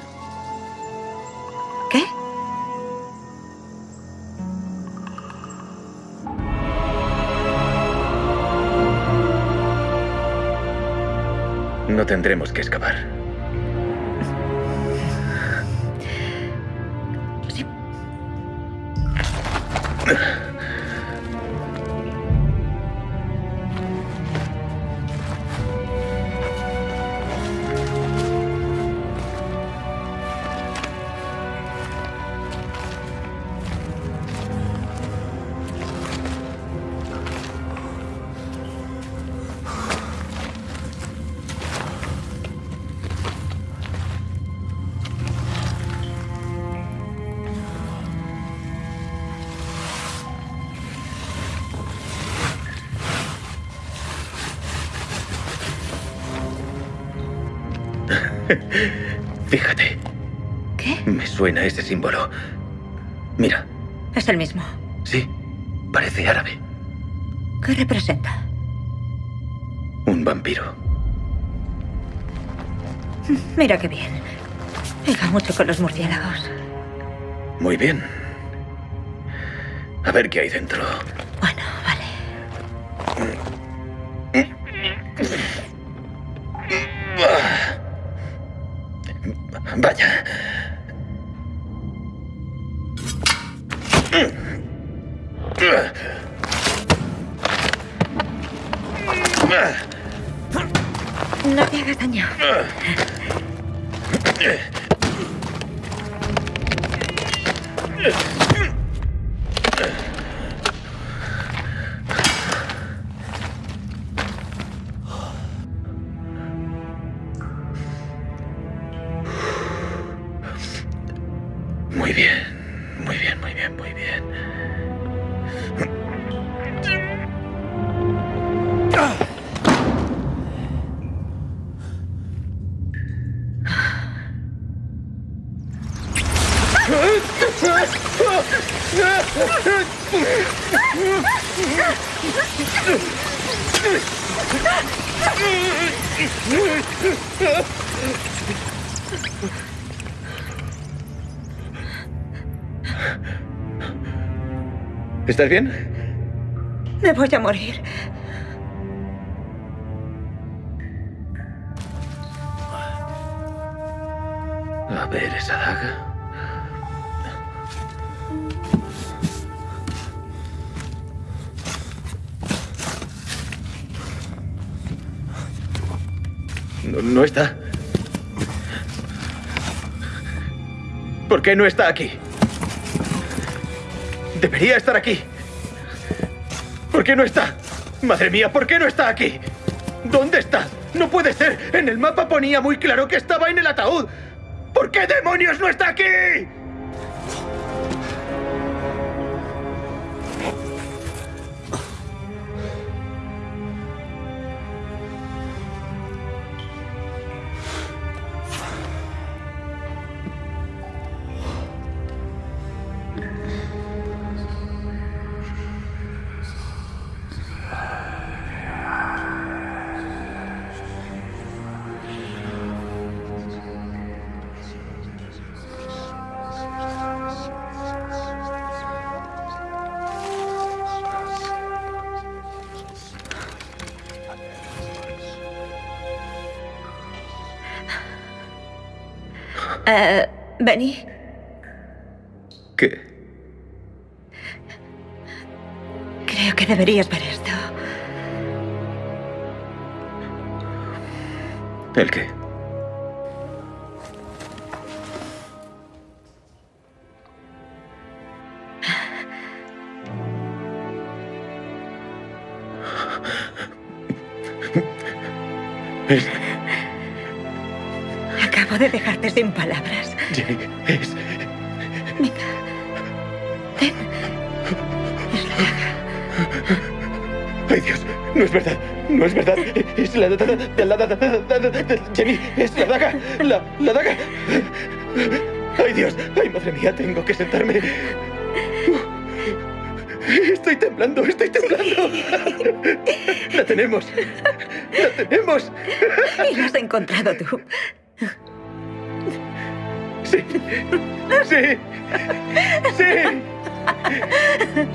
No tendremos que escapar. Fíjate. ¿Qué? Me suena ese símbolo. Mira, Es el mismo. sí, parece árabe. ¿Qué representa? Un vampiro. Mira qué bien. Me va mucho con los murciélagos. Muy bien. A ver qué hay dentro. Bueno, ¿Estás bien? Me voy a morir. A ver esa daga. No, no está. ¿Por qué no está aquí? Debería estar aquí. ¿Por qué no está? Madre mía, ¿por qué no está aquí? ¿Dónde está? No puede ser. En el mapa ponía muy claro que estaba en el ataúd. ¿Por qué demonios no está aquí? Eh, Benny, ¿Qué? creo que deberías ver esto. ¿El qué? De dejarte sin palabras. Jenny, es... Venga. Ten. ¡Ay, Dios! No es verdad. No es verdad. Es la daga. La, la, la, la, la, la- Jenny, es la daga. La, la daga. ¡Ay, Dios! ¡Ay, madre mía! Tengo que sentarme. Estoy temblando, estoy temblando. La tenemos. La tenemos. Y lo has encontrado tú. Sí. Sí.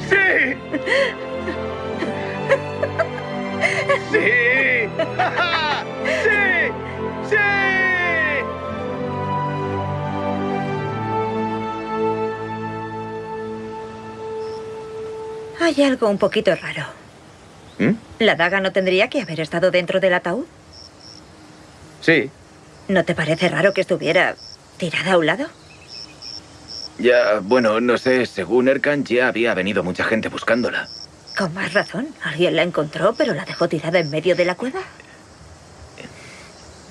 Sí. Sí. Sí. Sí. Hay algo un poquito raro. ¿Mm? ¿La daga no tendría que haber estado dentro del ataúd? Sí. ¿No te parece raro que estuviera tirada a un lado? Ya, bueno, no sé, según Erkan ya había venido mucha gente buscándola. Con más razón. Alguien la encontró, pero la dejó tirada en medio de la cueva.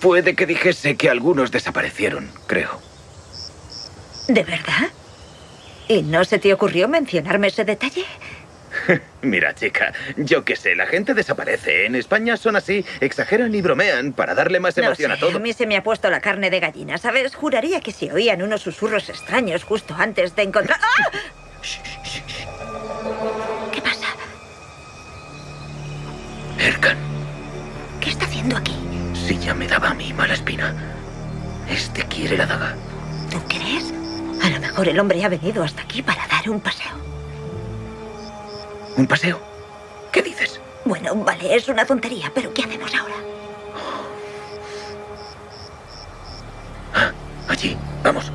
Puede que dijese que algunos desaparecieron, creo. ¿De verdad? ¿Y no se te ocurrió mencionarme ese detalle? Mira, chica, yo qué sé, la gente desaparece. En España son así, exageran y bromean para darle más No emoción sé, a todo. a mí se me ha puesto la carne de gallina, ¿sabes? Juraría que si oían unos susurros extraños justo antes de encontrar... ¡Ah! ¿Qué pasa? Erkan, ¿Qué está haciendo aquí? si ya me daba a mí mala espina. Este quiere la daga. ¿Tú crees? A lo mejor el hombre ha venido hasta aquí para dar un paseo. ¿Un paseo? ¿Qué dices? Bueno, vale, es una tontería, pero ¿qué hacemos ahora? Allí, vamos.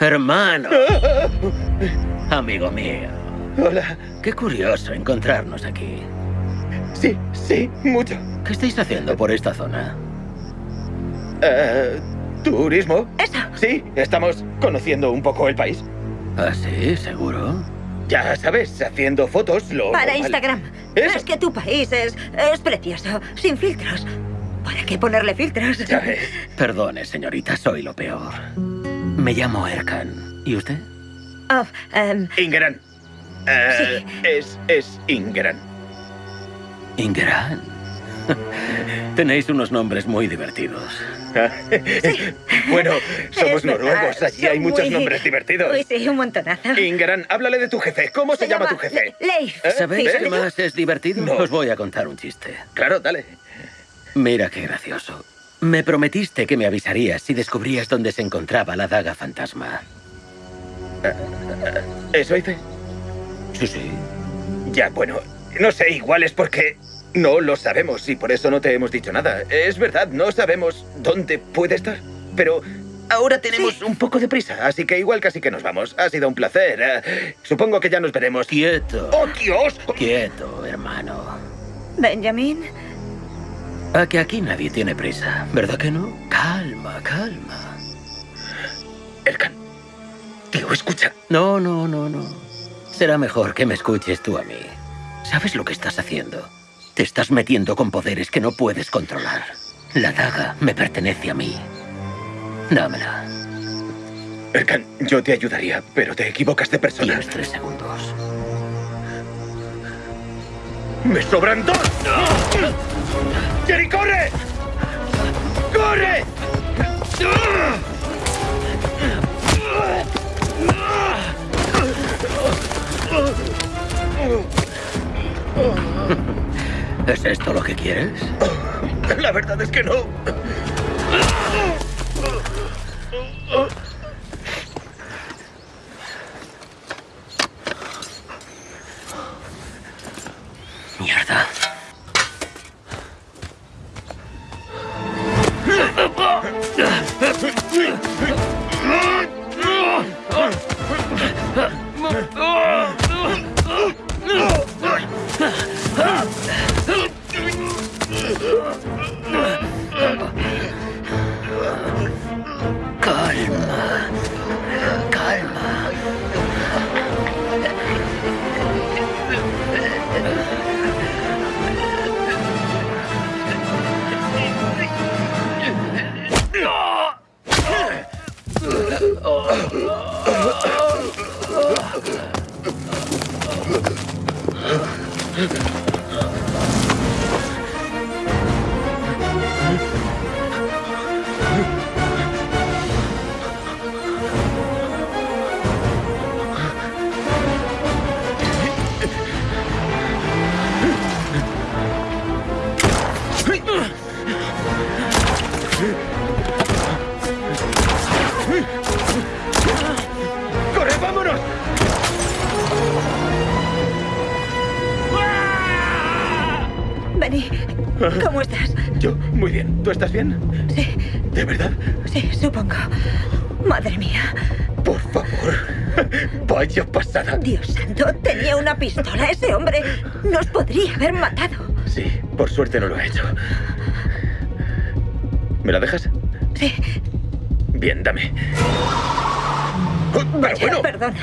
Hermano. Amigo mío. Hola. Qué curioso encontrarnos aquí. Sí, sí, mucho. ¿Qué estáis haciendo por esta zona? Eh, ¿Turismo? Eso. Sí, estamos conociendo un poco el país. ¿Ah, sí? ¿Seguro? Ya sabes, haciendo fotos, lo Para normal. Instagram. Eso. Es que tu país es, es precioso, sin filtros. ¿Para qué ponerle filtros? Ya ves. Perdone, señorita, soy lo peor. Me llamo Erkan. ¿Y usted? Oh, em, Ingeran. Eh, Es, es Ingeran. Ingran. Tenéis unos nombres muy divertidos. bueno, somos es verdad, noruegos, allí son hay muchos muy- nombres divertidos. Uy, sí, un montonazo. Ingeran, háblale de tu jefe. ¿Cómo se, llama, tu jefe? Leif. ¿Eh? ¿Sabéis ¿Eh? qué más es divertido? No. Os voy a contar un chiste. Claro, dale. Mira qué gracioso. Me prometiste que me avisarías si descubrías dónde se encontraba la daga fantasma. ¿Eso hice? Sí, sí. Ya, bueno, no sé, igual es porque no lo sabemos y por eso no te hemos dicho nada. Es verdad, no sabemos dónde puede estar. Pero ahora tenemos un poco de prisa, así que igual casi que nos vamos. Ha sido un placer. eh, supongo que ya nos veremos. Quieto. ¡Oh, Dios! Quieto, hermano. Benjamin. A que aquí nadie tiene prisa, ¿verdad que no? Calma, calma. Erkan, tío, escucha. No, no, no, no. Será mejor que me escuches tú a mí. ¿Sabes lo que estás haciendo? Te estás metiendo con poderes que no puedes controlar. La daga me pertenece a mí. Dámela. Erkan, yo te ayudaría, pero te equivocas de persona. Tienes tres segundos. ¡Me sobran dos! ¡Jerry, corre! ¡Corre! ¿Es esto lo que quieres? La verdad es que no. Mierda. Calma. Pistola. Ese hombre nos podría haber matado. Sí, por suerte no lo ha hecho. ¿Me la dejas? Sí. Bien, dame. Oh, pero bueno. Perdona.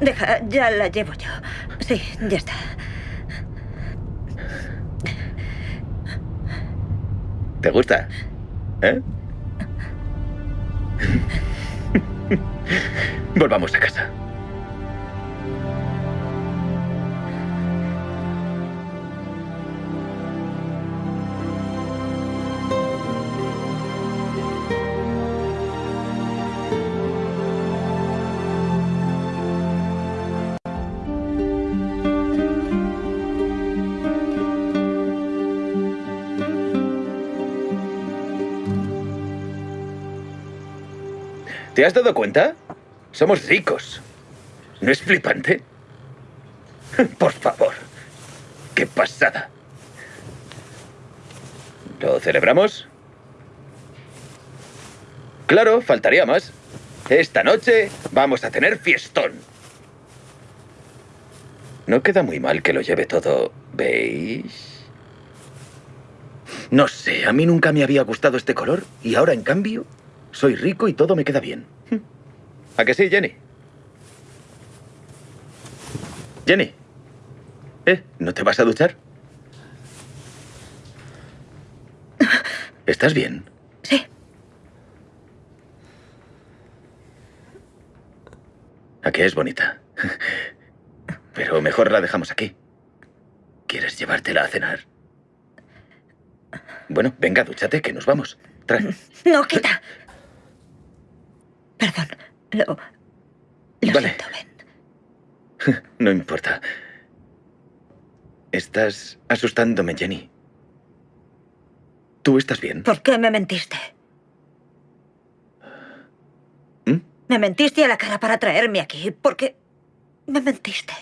Deja, ya la llevo yo. Sí, ya está. ¿Te gusta? ¿Eh? ¿Te has dado cuenta? Somos ricos. ¿No es flipante? Por favor. ¡Qué pasada! ¿Lo celebramos? Claro, faltaría más. Esta noche vamos a tener fiestón. No queda muy mal que lo lleve todo, ¿veis? No sé, a mí nunca me había gustado este color y ahora, en cambio, soy rico y todo me queda bien. ¿A que sí, Jenny? Jenny. ¿Eh? ¿No te vas a duchar? ¿Estás bien? Sí. ¿A qué es bonita? Pero mejor la dejamos aquí. ¿Quieres llevártela a cenar? Bueno, venga, dúchate, que nos vamos. Trae. No, quita. Perdón. Lo, lo Vale. siento, ven. No importa. Estás asustándome, Jenny. ¿Tú estás bien? ¿Por qué me mentiste? ¿Mm? Me mentiste a la cara para traerme aquí. ¿Por qué me mentiste?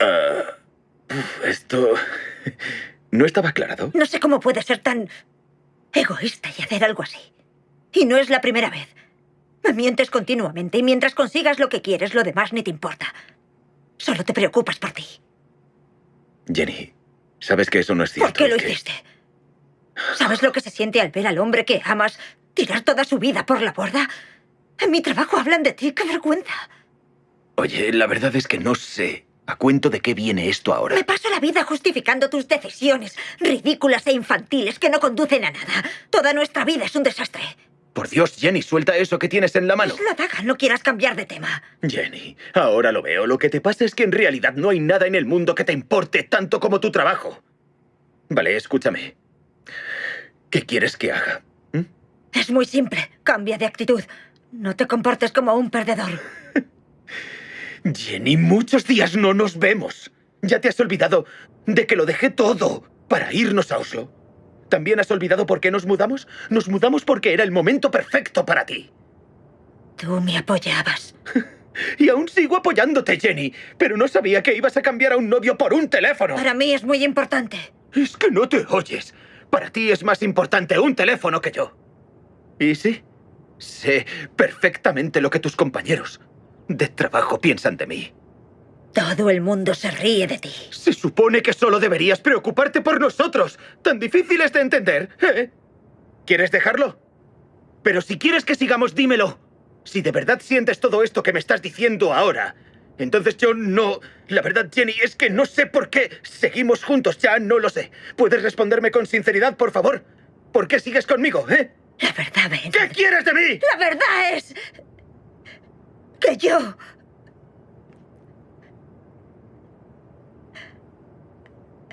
Ah, esto... ¿No estaba aclarado? No sé cómo puedes ser tan egoísta y hacer algo así. Y no es la primera vez. Me mientes continuamente y mientras consigas lo que quieres, lo demás ni te importa. Solo te preocupas por ti. Jenny, sabes que eso no es cierto. ¿Por qué lo que- hiciste? ¿Sabes lo que se siente al ver al hombre que amas tirar toda su vida por la borda? En mi trabajo hablan de ti, qué vergüenza. Oye, la verdad es que no sé a cuento de qué viene esto ahora. Me paso la vida justificando tus decisiones, ridículas e infantiles que no conducen a nada. Toda nuestra vida es un desastre. Por Dios, Jenny, suelta eso que tienes en la mano. Es la daga, no quieras cambiar de tema. Jenny, ahora lo veo. Lo que te pasa es que en realidad no hay nada en el mundo que te importe tanto como tu trabajo. Vale, escúchame. ¿Qué quieres que haga? Es muy simple, cambia de actitud. No te comportes como un perdedor. Jenny, muchos días no nos vemos. ¿Ya te has olvidado de que lo dejé todo para irnos a Oslo? ¿También has olvidado por qué nos mudamos? Nos mudamos porque era el momento perfecto para ti. Tú me apoyabas. Y aún sigo apoyándote, Jenny, pero no sabía que ibas a cambiar a un novio por un teléfono. Para mí es muy importante. Es que no te oyes. Para ti es más importante un teléfono que yo. Y sí, sé perfectamente lo que tus compañeros de trabajo piensan de mí. Todo el mundo se ríe de ti. Se supone que solo deberías preocuparte por nosotros. Tan difíciles de entender, ¿eh? ¿Quieres dejarlo? Pero si quieres que sigamos, dímelo. Si de verdad sientes todo esto que me estás diciendo ahora, entonces yo no... La verdad, Jenny, es que no sé por qué seguimos juntos, ya no lo sé. ¿Puedes responderme con sinceridad, por favor? ¿Por qué sigues conmigo, eh? La verdad, Ben. ¿Qué quieres de mí? La verdad es... que yo...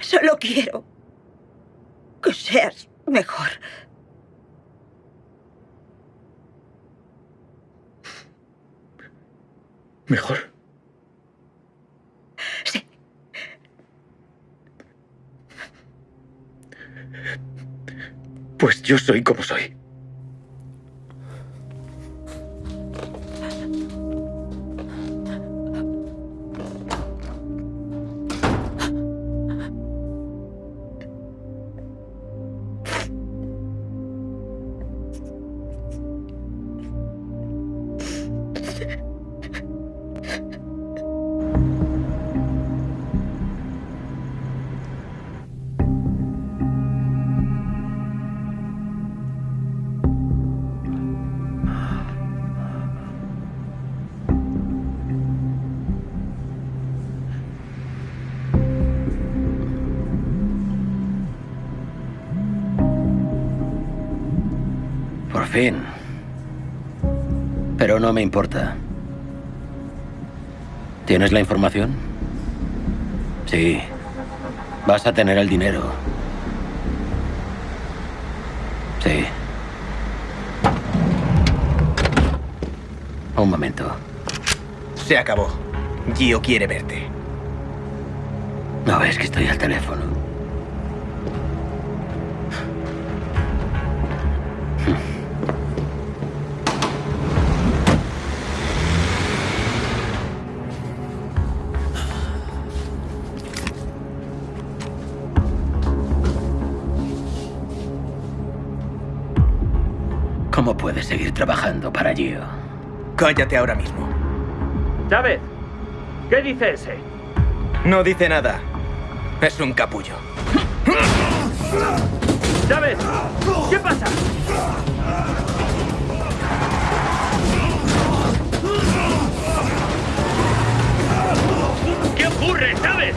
Solo quiero que seas mejor. Mejor. Sí. Pues yo soy como soy. Fin. Pero no me importa. ¿Tienes la información? Sí. Vas a tener el dinero. Sí. Un momento. Se acabó. Gio quiere verte. No ves que estoy al teléfono. Para Gio? Cállate ahora mismo. Chávez, ¿qué dice ese? No dice nada. Es un capullo. Chávez, ¿qué pasa? ¿Qué ocurre, Chávez?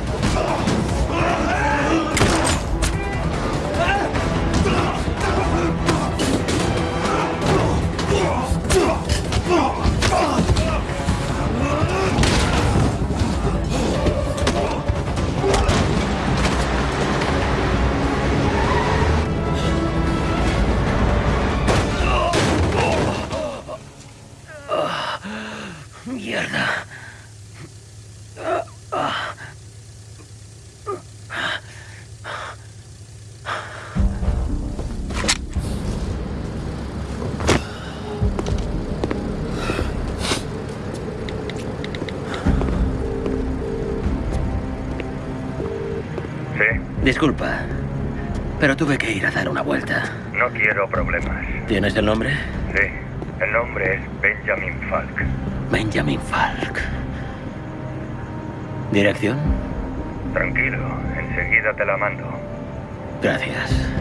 Disculpa, pero tuve que ir a dar una vuelta. no quiero problemas. ¿Tienes el nombre? Sí, el nombre es Benjamin Falk. Benjamin Falk. ¿Dirección? Tranquilo, enseguida te la mando. Gracias.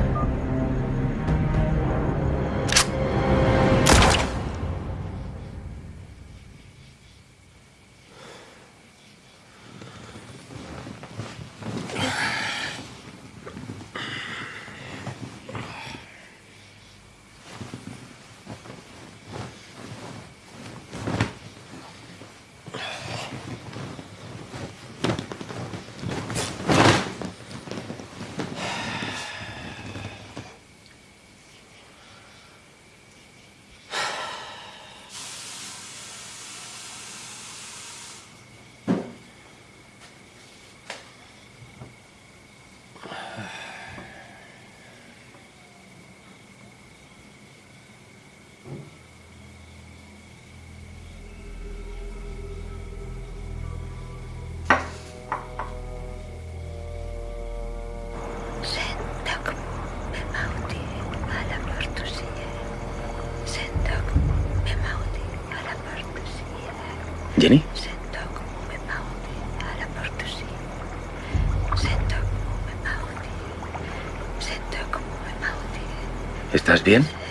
¿Estás bien?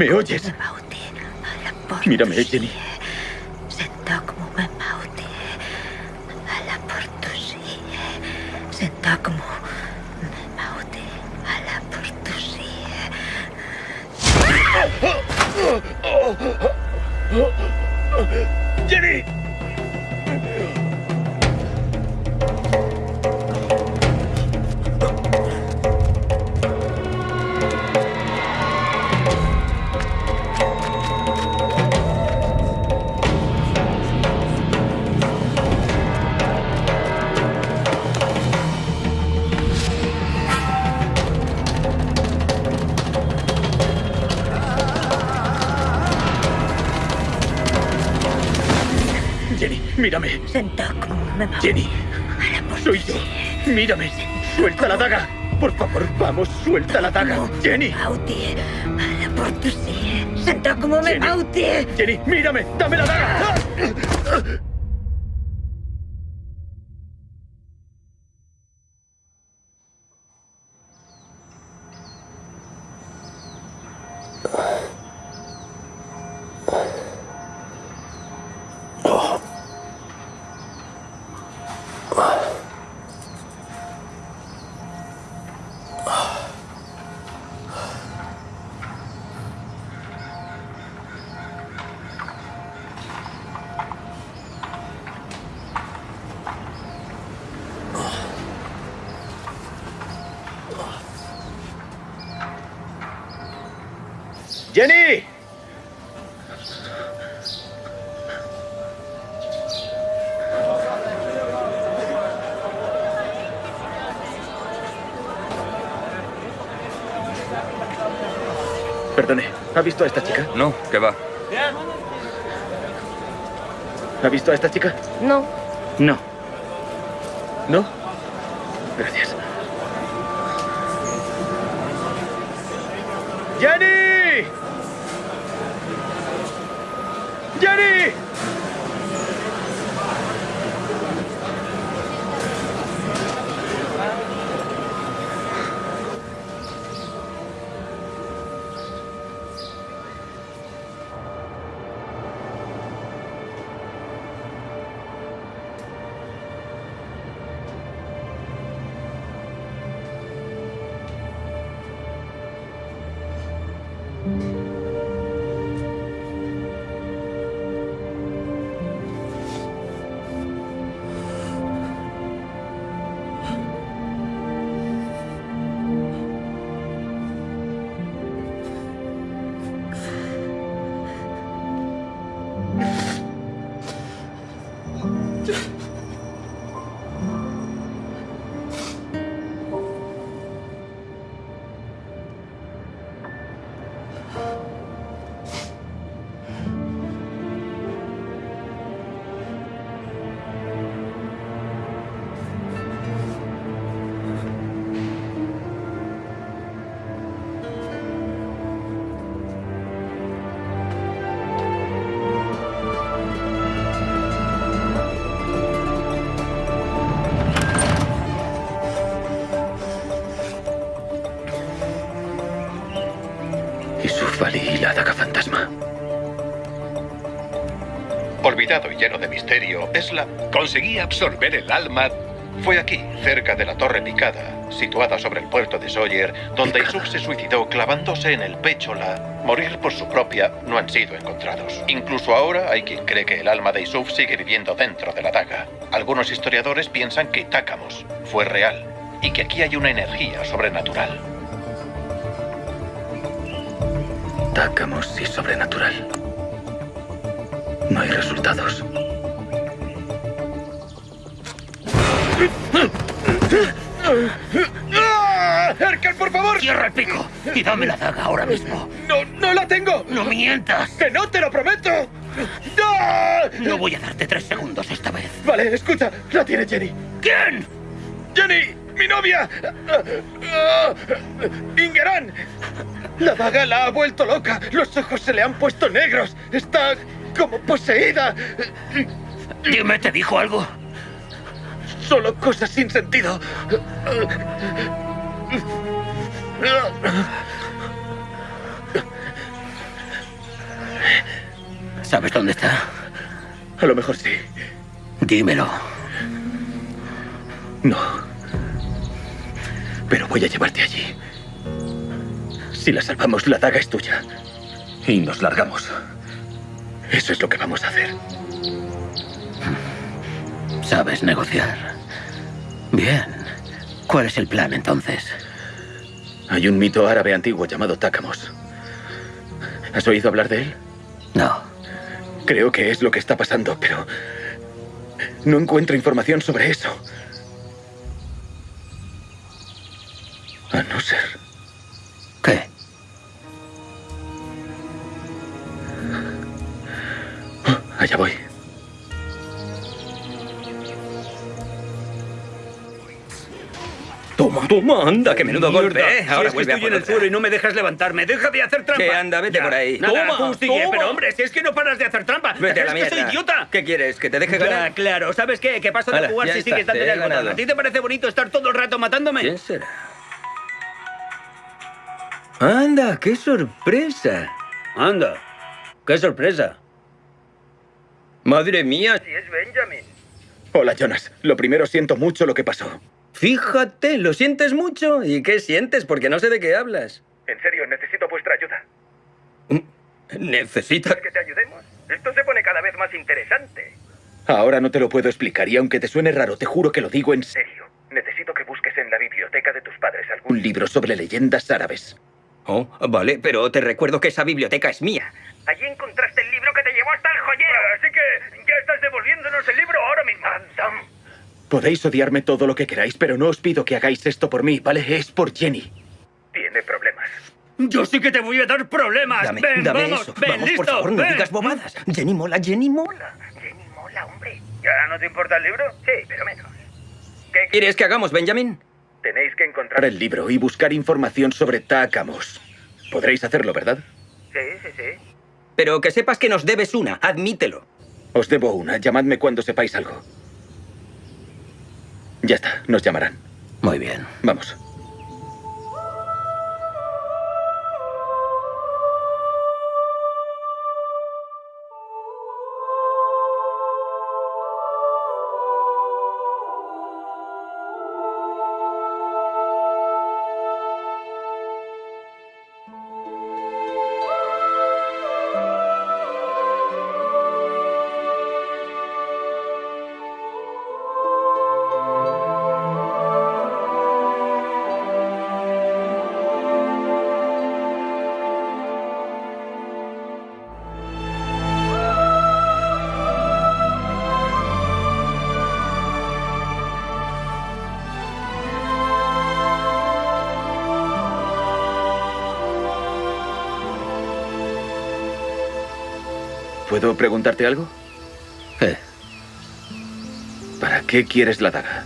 ¿Me oyes? Mírame, Jenny. La daga. Jenny. Alla por tu sí. Senta como me Mauti. Jenny, mírame, dame la daga. ¡Jenny! Perdone, ¿ha visto a esta chica? No, ¿qué va? ¿Ha visto a esta chica? No. No. Olvidado y lleno de misterio, Esla conseguía absorber el alma. Fue aquí, cerca de la Torre Picada, situada sobre el puerto de Sawyer, donde Isuf se suicidó clavándose en el pecho la... Morir por su propia no han sido encontrados. Incluso ahora hay quien cree que el alma de Isuf sigue viviendo dentro de la daga. Algunos historiadores piensan que Takamos fue real y que aquí hay una energía sobrenatural. Takamos y sobrenatural. No hay resultados. ¡Erkan, por favor! ¡Cierra el pico! Y dame la daga ahora mismo. ¡No, no la tengo! ¡No mientas! ¡Que no, te lo prometo! ¡No! No voy a darte tres segundos esta vez. Vale, escucha, la tiene Jenny. ¿Quién? ¡Jenny! ¡Mi novia! ¡Ingeran! La daga la ha vuelto loca. Los ojos se le han puesto negros. Está como poseída. Dime, ¿te dijo algo? Solo cosas sin sentido. ¿Sabes dónde está? A lo mejor sí. Dímelo. No. Pero voy a llevarte allí. Si la salvamos, la daga es tuya. Y nos largamos. Eso es lo que vamos a hacer. Sabes negociar. Bien. ¿Cuál es el plan entonces? Hay un mito árabe antiguo llamado Takamos. ¿Has oído hablar de él? No. Creo que es lo que está pasando, pero no encuentro información sobre eso. A no ser... ¿Qué? Allá voy. Toma, toma, anda, que menudo Mierda, golpe, ¿eh? si Ahora es que estoy en el suelo y no me dejas levantarme. Deja de hacer trampa. Que anda, vete Ya. por ahí. Nada, Toma, sigue, toma. pero hombre, si es que no paras de hacer trampa. Vete a la ¿Es que soy mierda. idiota? ¿Qué quieres? ¿Que te deje Claro, ganar? claro. ¿Sabes qué? Que paso de Hala, jugar ya si está, sigues dándole al botón. ¿A ti te parece bonito estar todo el rato matándome? ¿Quién será? Anda, qué sorpresa. Anda, qué sorpresa. Madre mía. Sí, es Benjamin. Hola, Jonas. Lo primero, siento mucho lo que pasó. Fíjate, ¿lo sientes mucho? ¿Y qué sientes? Porque no sé de qué hablas. En serio, necesito vuestra ayuda. ¿Necesitas? que te ayudemos? Esto se pone cada vez más interesante. Ahora no te lo puedo explicar y aunque te suene raro, te juro que lo digo en serio. Necesito que busques en la biblioteca de tus padres algún libro sobre leyendas árabes. Oh, vale, pero te recuerdo que esa biblioteca es mía. Allí encontraste el libro que te llevó hasta el joyero. Así que ya estás devolviéndonos el libro ahora mismo. Podéis odiarme todo lo que queráis, pero no os pido que hagáis esto por mí, ¿vale? Es por Jenny. Tiene problemas. Yo sí que te voy a dar problemas. Dame, ven, dame vamos, eso. ven, Vamos, listo. por favor, no ven. digas bobadas. Jenny mola, Jenny mola. Jenny mola, hombre. ¿Ya no te importa el libro? Sí, pero menos. ¿Qué ¿Quieres que hagamos, Benjamin? Tenéis que encontrar el libro y buscar información sobre Takamos. Podréis hacerlo, ¿verdad? Sí, sí, sí. Pero que sepas que nos debes una, admítelo. Os debo una. Llamadme cuando sepáis algo. Ya está, nos llamarán. Muy bien. Vamos. Preguntarte algo? ¿Qué? ¿Para qué quieres la daga?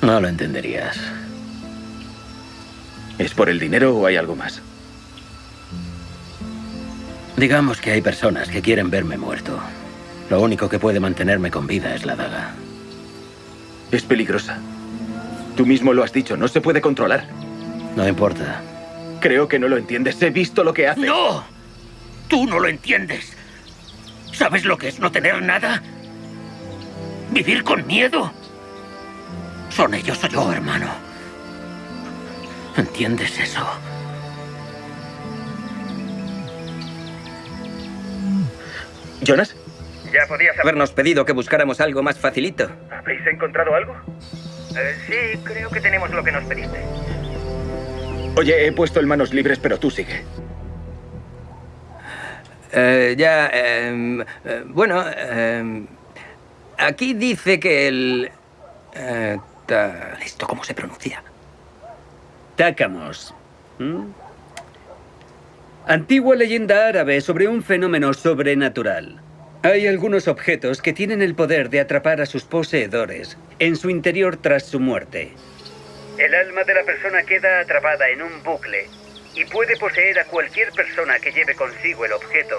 No lo entenderías. ¿Es por el dinero o hay algo más? Digamos que hay personas que quieren verme muerto. Lo único que puede mantenerme con vida es la daga. Es peligrosa. Tú mismo lo has dicho, no se puede controlar. No importa. Creo que no lo entiendes. He visto lo que hace. ¡No! Tú no lo entiendes. ¿Sabes lo que es no tener nada? ¿Vivir con miedo? Son ellos o yo, hermano. ¿Entiendes eso? ¿Jonas? Ya podías habernos pedido que buscáramos algo más facilito. ¿Habéis encontrado algo? Eh, sí, creo que tenemos lo que nos pediste. Oye, he puesto en manos libres, pero tú sigue. Eh, ya, em, eh, bueno, em, aquí dice que el... eh, ta- ¿Esto cómo se pronuncia? Tácamos. ¿Mm? Antigua leyenda árabe sobre un fenómeno sobrenatural. Hay algunos objetos que tienen el poder de atrapar a sus poseedores en su interior tras su muerte. El alma de la persona queda atrapada en un bucle y puede poseer a cualquier persona que lleve consigo el objeto,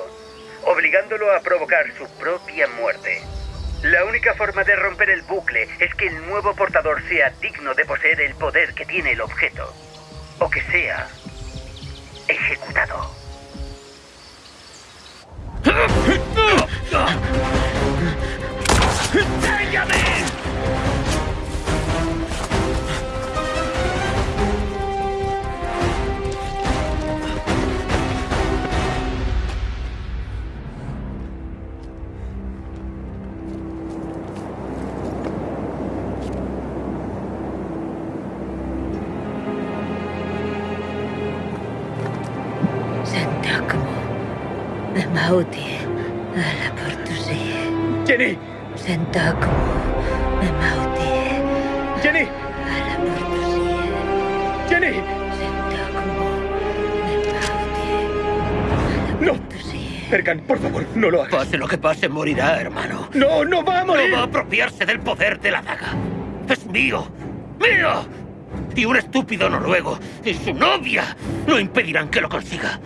obligándolo a provocar su propia muerte. La única forma de romper el bucle es que el nuevo portador sea digno de poseer el poder que tiene el objeto, o que sea ejecutado. Por favor, no lo hagas. Pase lo que pase, morirá, hermano. ¡No, no va a morir! No va a apropiarse del poder de la daga. Es mío. ¡Mío! Y un estúpido noruego y su novia no impedirán que lo consiga.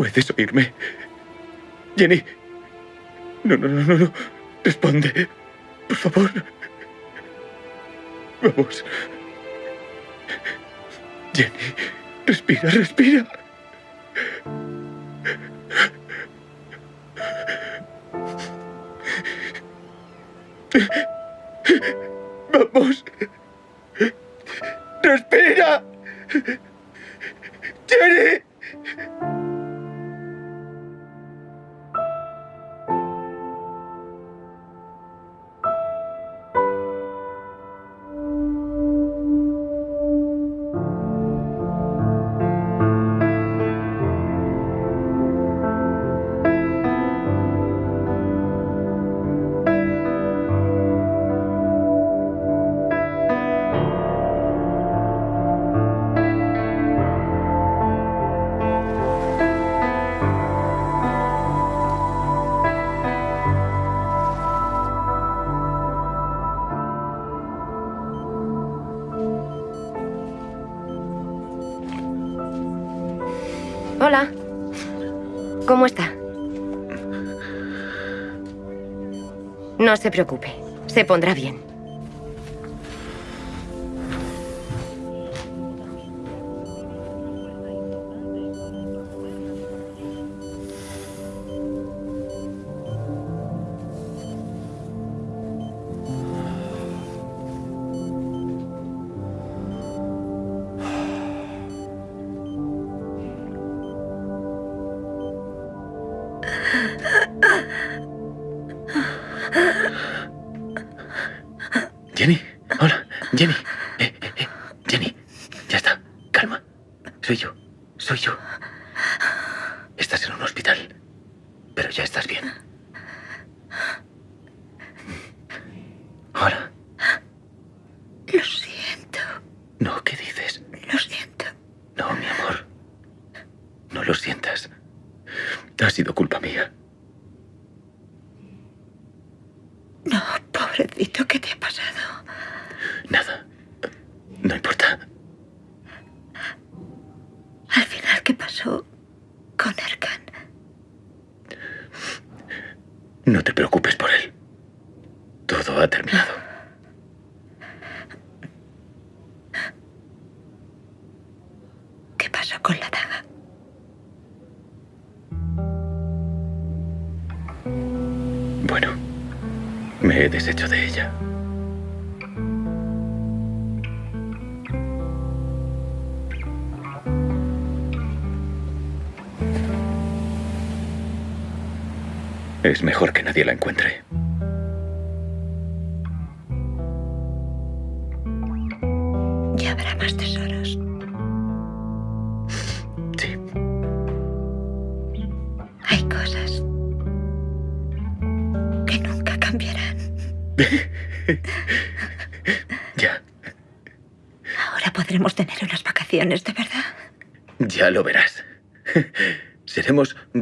¿Puedes oírme? Jenny. No, no, no, no, no. Responde. Por favor. Vamos. Jenny. Respira, respira. Vamos. Respira. Jenny. Se preocupe. Se pondrá bien. Jenny,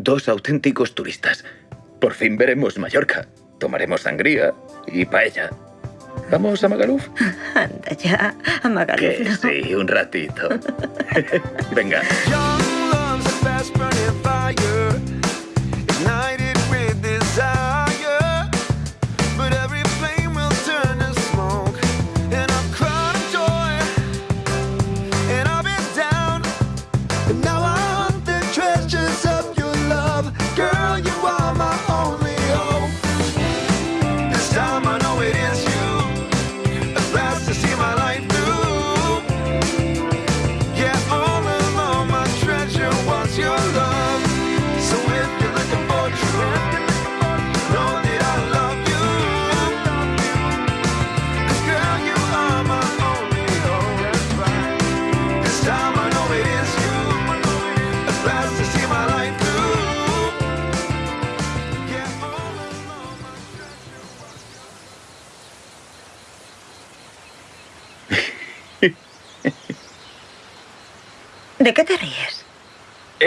dos auténticos turistas. Por fin veremos Mallorca. Tomaremos sangría y paella. ¿Vamos a Magaluf? Anda ya, a Magaluf, Que no. sí, un ratito. Venga.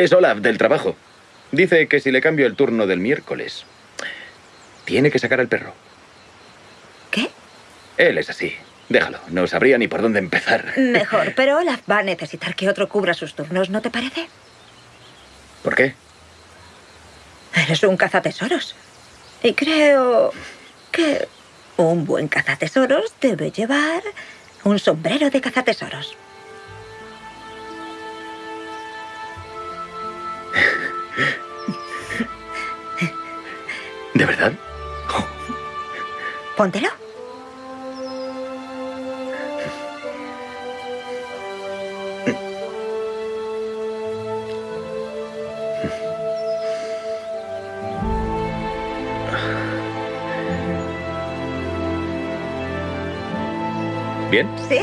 Es Olaf, del trabajo. Dice que si le cambio el turno del miércoles, tiene que sacar al perro. ¿Qué? Él es así. Déjalo, no sabría ni por dónde empezar. Mejor, pero Olaf va a necesitar que otro cubra sus turnos, ¿no te parece? ¿Por qué? Eres un cazatesoros. Y creo que un buen cazatesoros debe llevar un sombrero de cazatesoros. ¿De verdad? Póntelo. ¿Bien? Sí.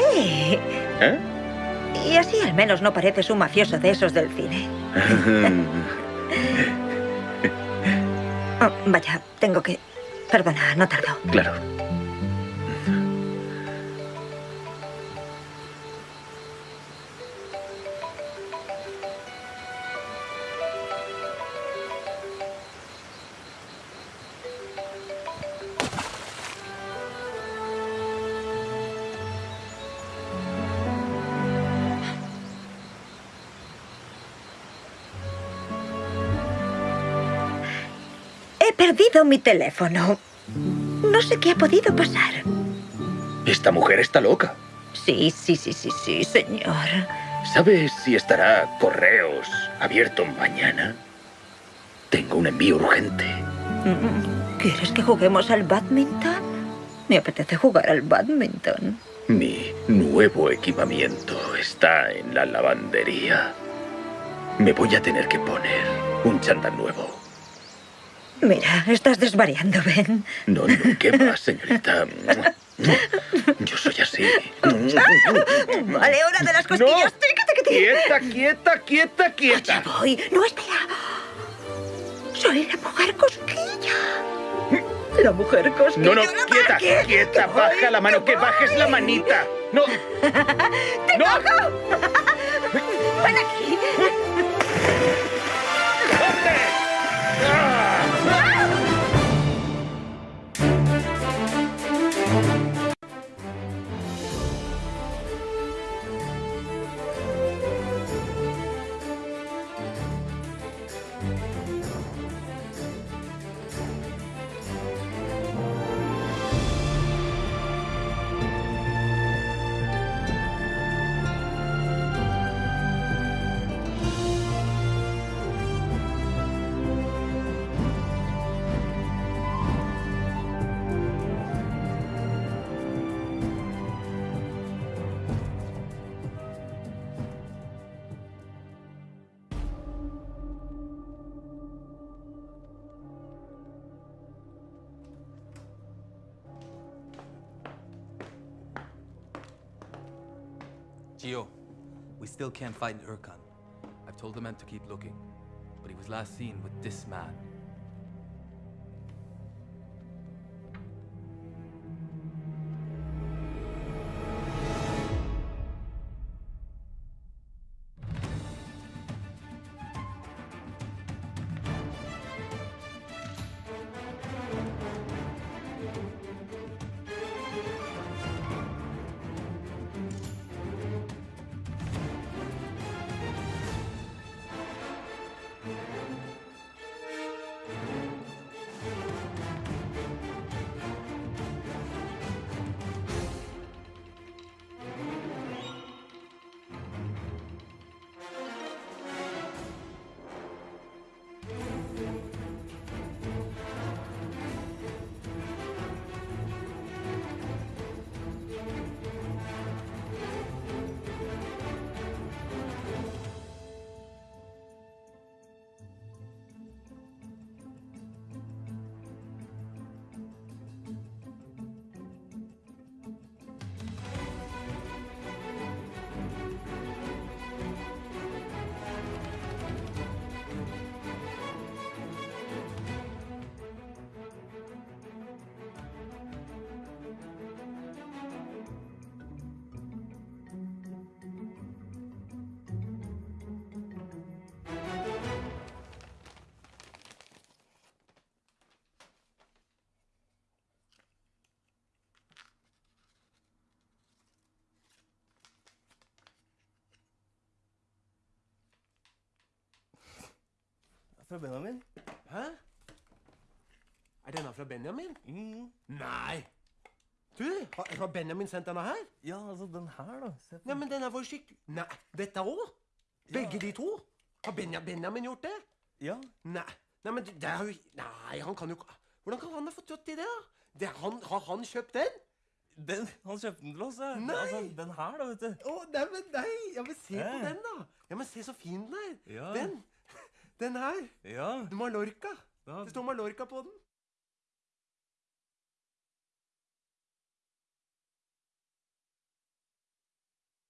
¿Eh? Y así al menos no pareces un mafioso de esos del cine. Oh, vaya, tengo que... Perdona, no tardo. claro. Perdido mi teléfono. No sé qué ha podido pasar. Esta mujer está loca. Sí, sí, sí, sí, sí, señor. ¿Sabes si estará correos abierto mañana? Tengo un envío urgente. ¿Quieres que juguemos al badminton? Me apetece jugar al badminton. Mi nuevo equipamiento está en la lavandería. Me voy a tener que poner un chándal nuevo. Mira, estás desvariando, Ben. No, no, ¿qué más, señorita? Yo soy así. Vale, hora de las costillas. Tícate que te- Quieta, quieta, quieta, quieta. Allá voy. No, espera. Soy la mujer cosquilla. La mujer cosquilla. No, no, la quieta, quieta. Baja la mano, que bajes la manita. No. ¡Te cojo! ¡Ven aquí! Gio, we still can't find Urkan. I've told the men to keep looking, but he was last seen with this man. Fra Benjamin? Hæ? Er denne fra Benjamin? Nei! Du, har, har Benjamin sendt denne her? Ja, altså den her, da. Nei, men den er for skikkelig Nei, dette òg? Begge de to? Har Benja, Benjamin gjort det? Ja. Nei, nei men det er jo Nei, han kan jo Hvordan kan han ha fått til det, da? Det, han, har han kjøpt den? Den, han kjøpte den til oss, ja. Nei. Altså, den her, da, vet du. Å, nei, men nei! Ja, men se på den, da! Ja, men se så fin den er! Ja. Den! Den her! Ja. Mallorca! Da. Det står Mallorca på den.